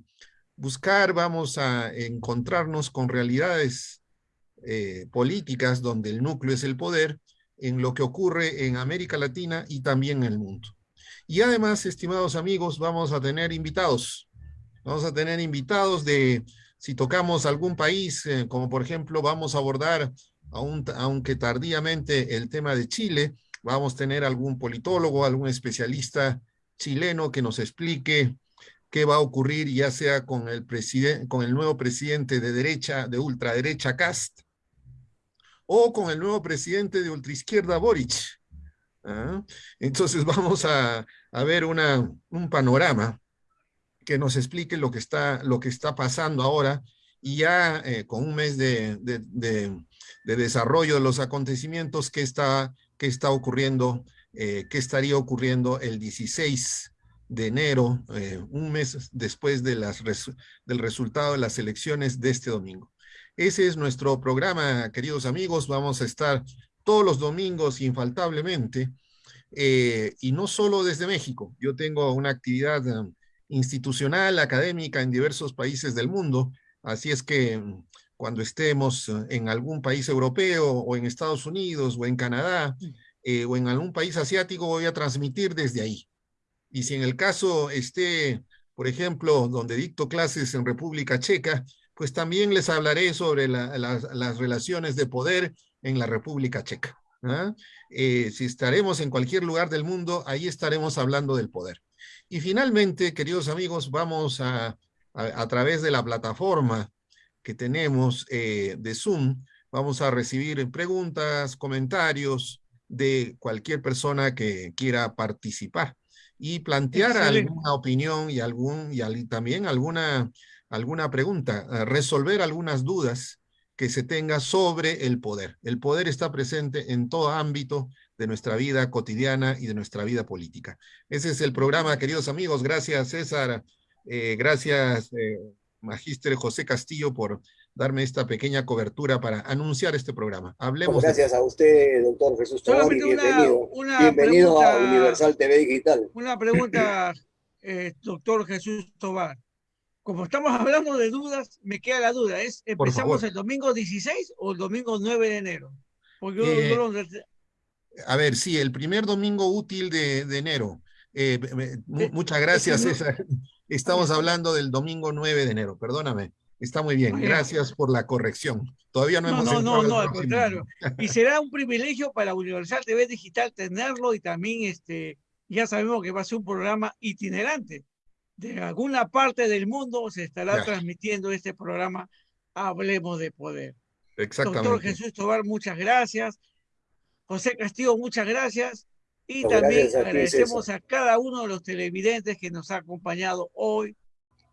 S5: buscar, vamos a encontrarnos con realidades eh, políticas donde el núcleo es el poder, en lo que ocurre en América Latina y también en el mundo. Y además, estimados amigos, vamos a tener invitados. Vamos a tener invitados de, si tocamos algún país, eh, como por ejemplo vamos a abordar, aunque tardíamente, el tema de Chile, vamos a tener algún politólogo, algún especialista chileno que nos explique qué va a ocurrir ya sea con el, nuevo presidente de derecha, de ultraderecha Cast, o con el nuevo presidente de ultraizquierda Boric. ¿ah? Entonces vamos a, ver un panorama que nos explique lo que está, lo que está pasando ahora y ya eh, con un mes de, desarrollo de los acontecimientos, qué está, qué está ocurriendo, eh, qué estaría ocurriendo el 16 de enero, eh, un mes después de las del resultado de las elecciones de este domingo. Ese es nuestro programa, queridos amigos. Vamos a estar todos los domingos infaltablemente, eh, y no solo desde México. Yo tengo una actividad um, institucional, académica en diversos países del mundo, así es que cuando estemos uh, en algún país europeo o en Estados Unidos o en Canadá eh, o en algún país asiático, voy a transmitir desde ahí. Y si en el caso esté, por ejemplo, donde dicto clases en República Checa, pues también les hablaré sobre las relaciones de poder en la República Checa. ¿ah? Eh, si estaremos en cualquier lugar del mundo, ahí estaremos hablando del poder. Y finalmente, queridos amigos, vamos a, a, través de la plataforma que tenemos eh, de Zoom, vamos a recibir preguntas, comentarios de cualquier persona que quiera participar y plantear alguna opinión y, algún, y también alguna, alguna pregunta, resolver algunas dudas que se tenga sobre el poder. El poder está presente en todo ámbito de nuestra vida cotidiana y de nuestra vida política. Ese es el programa, queridos amigos. Gracias, César. Eh, gracias, eh, Magíster José Castillo, por darme esta pequeña cobertura para anunciar este programa. Hablemos.
S3: Gracias a usted, doctor Jesús Tobar, bienvenido. bienvenido a Universal TV Digital.
S1: Una pregunta, eh, doctor Jesús Tobar. Como estamos hablando de dudas, me queda la duda. ¿Es empezamos el domingo 16 o el domingo 9 de enero? Porque
S5: eh, A ver, sí, el primer domingo útil de, enero. Eh, muchas gracias, César. Estamos hablando del domingo 9 de enero, perdóname. Está muy bien, gracias por la corrección. Todavía no, hemos
S1: No, no, no, al contrario. Y será un privilegio para Universal TV Digital tenerlo y también este, ya sabemos que va a ser un programa itinerante. De alguna parte del mundo se estará transmitiendo este programa Hablemos de Poder.
S5: Exactamente.
S1: Doctor Jesús Tobar, muchas gracias. José Castillo, muchas gracias. Y también agradecemos a cada uno de los televidentes que nos ha acompañado hoy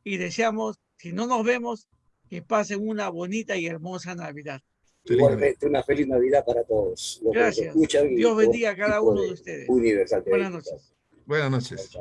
S1: y deseamos, si no nos vemos, que pasen una bonita y hermosa Navidad.
S3: Igualmente, una feliz Navidad para todos.
S1: Gracias. Dios bendiga a cada uno de ustedes.
S3: Universal.
S1: Buenas noches.
S5: Buenas noches.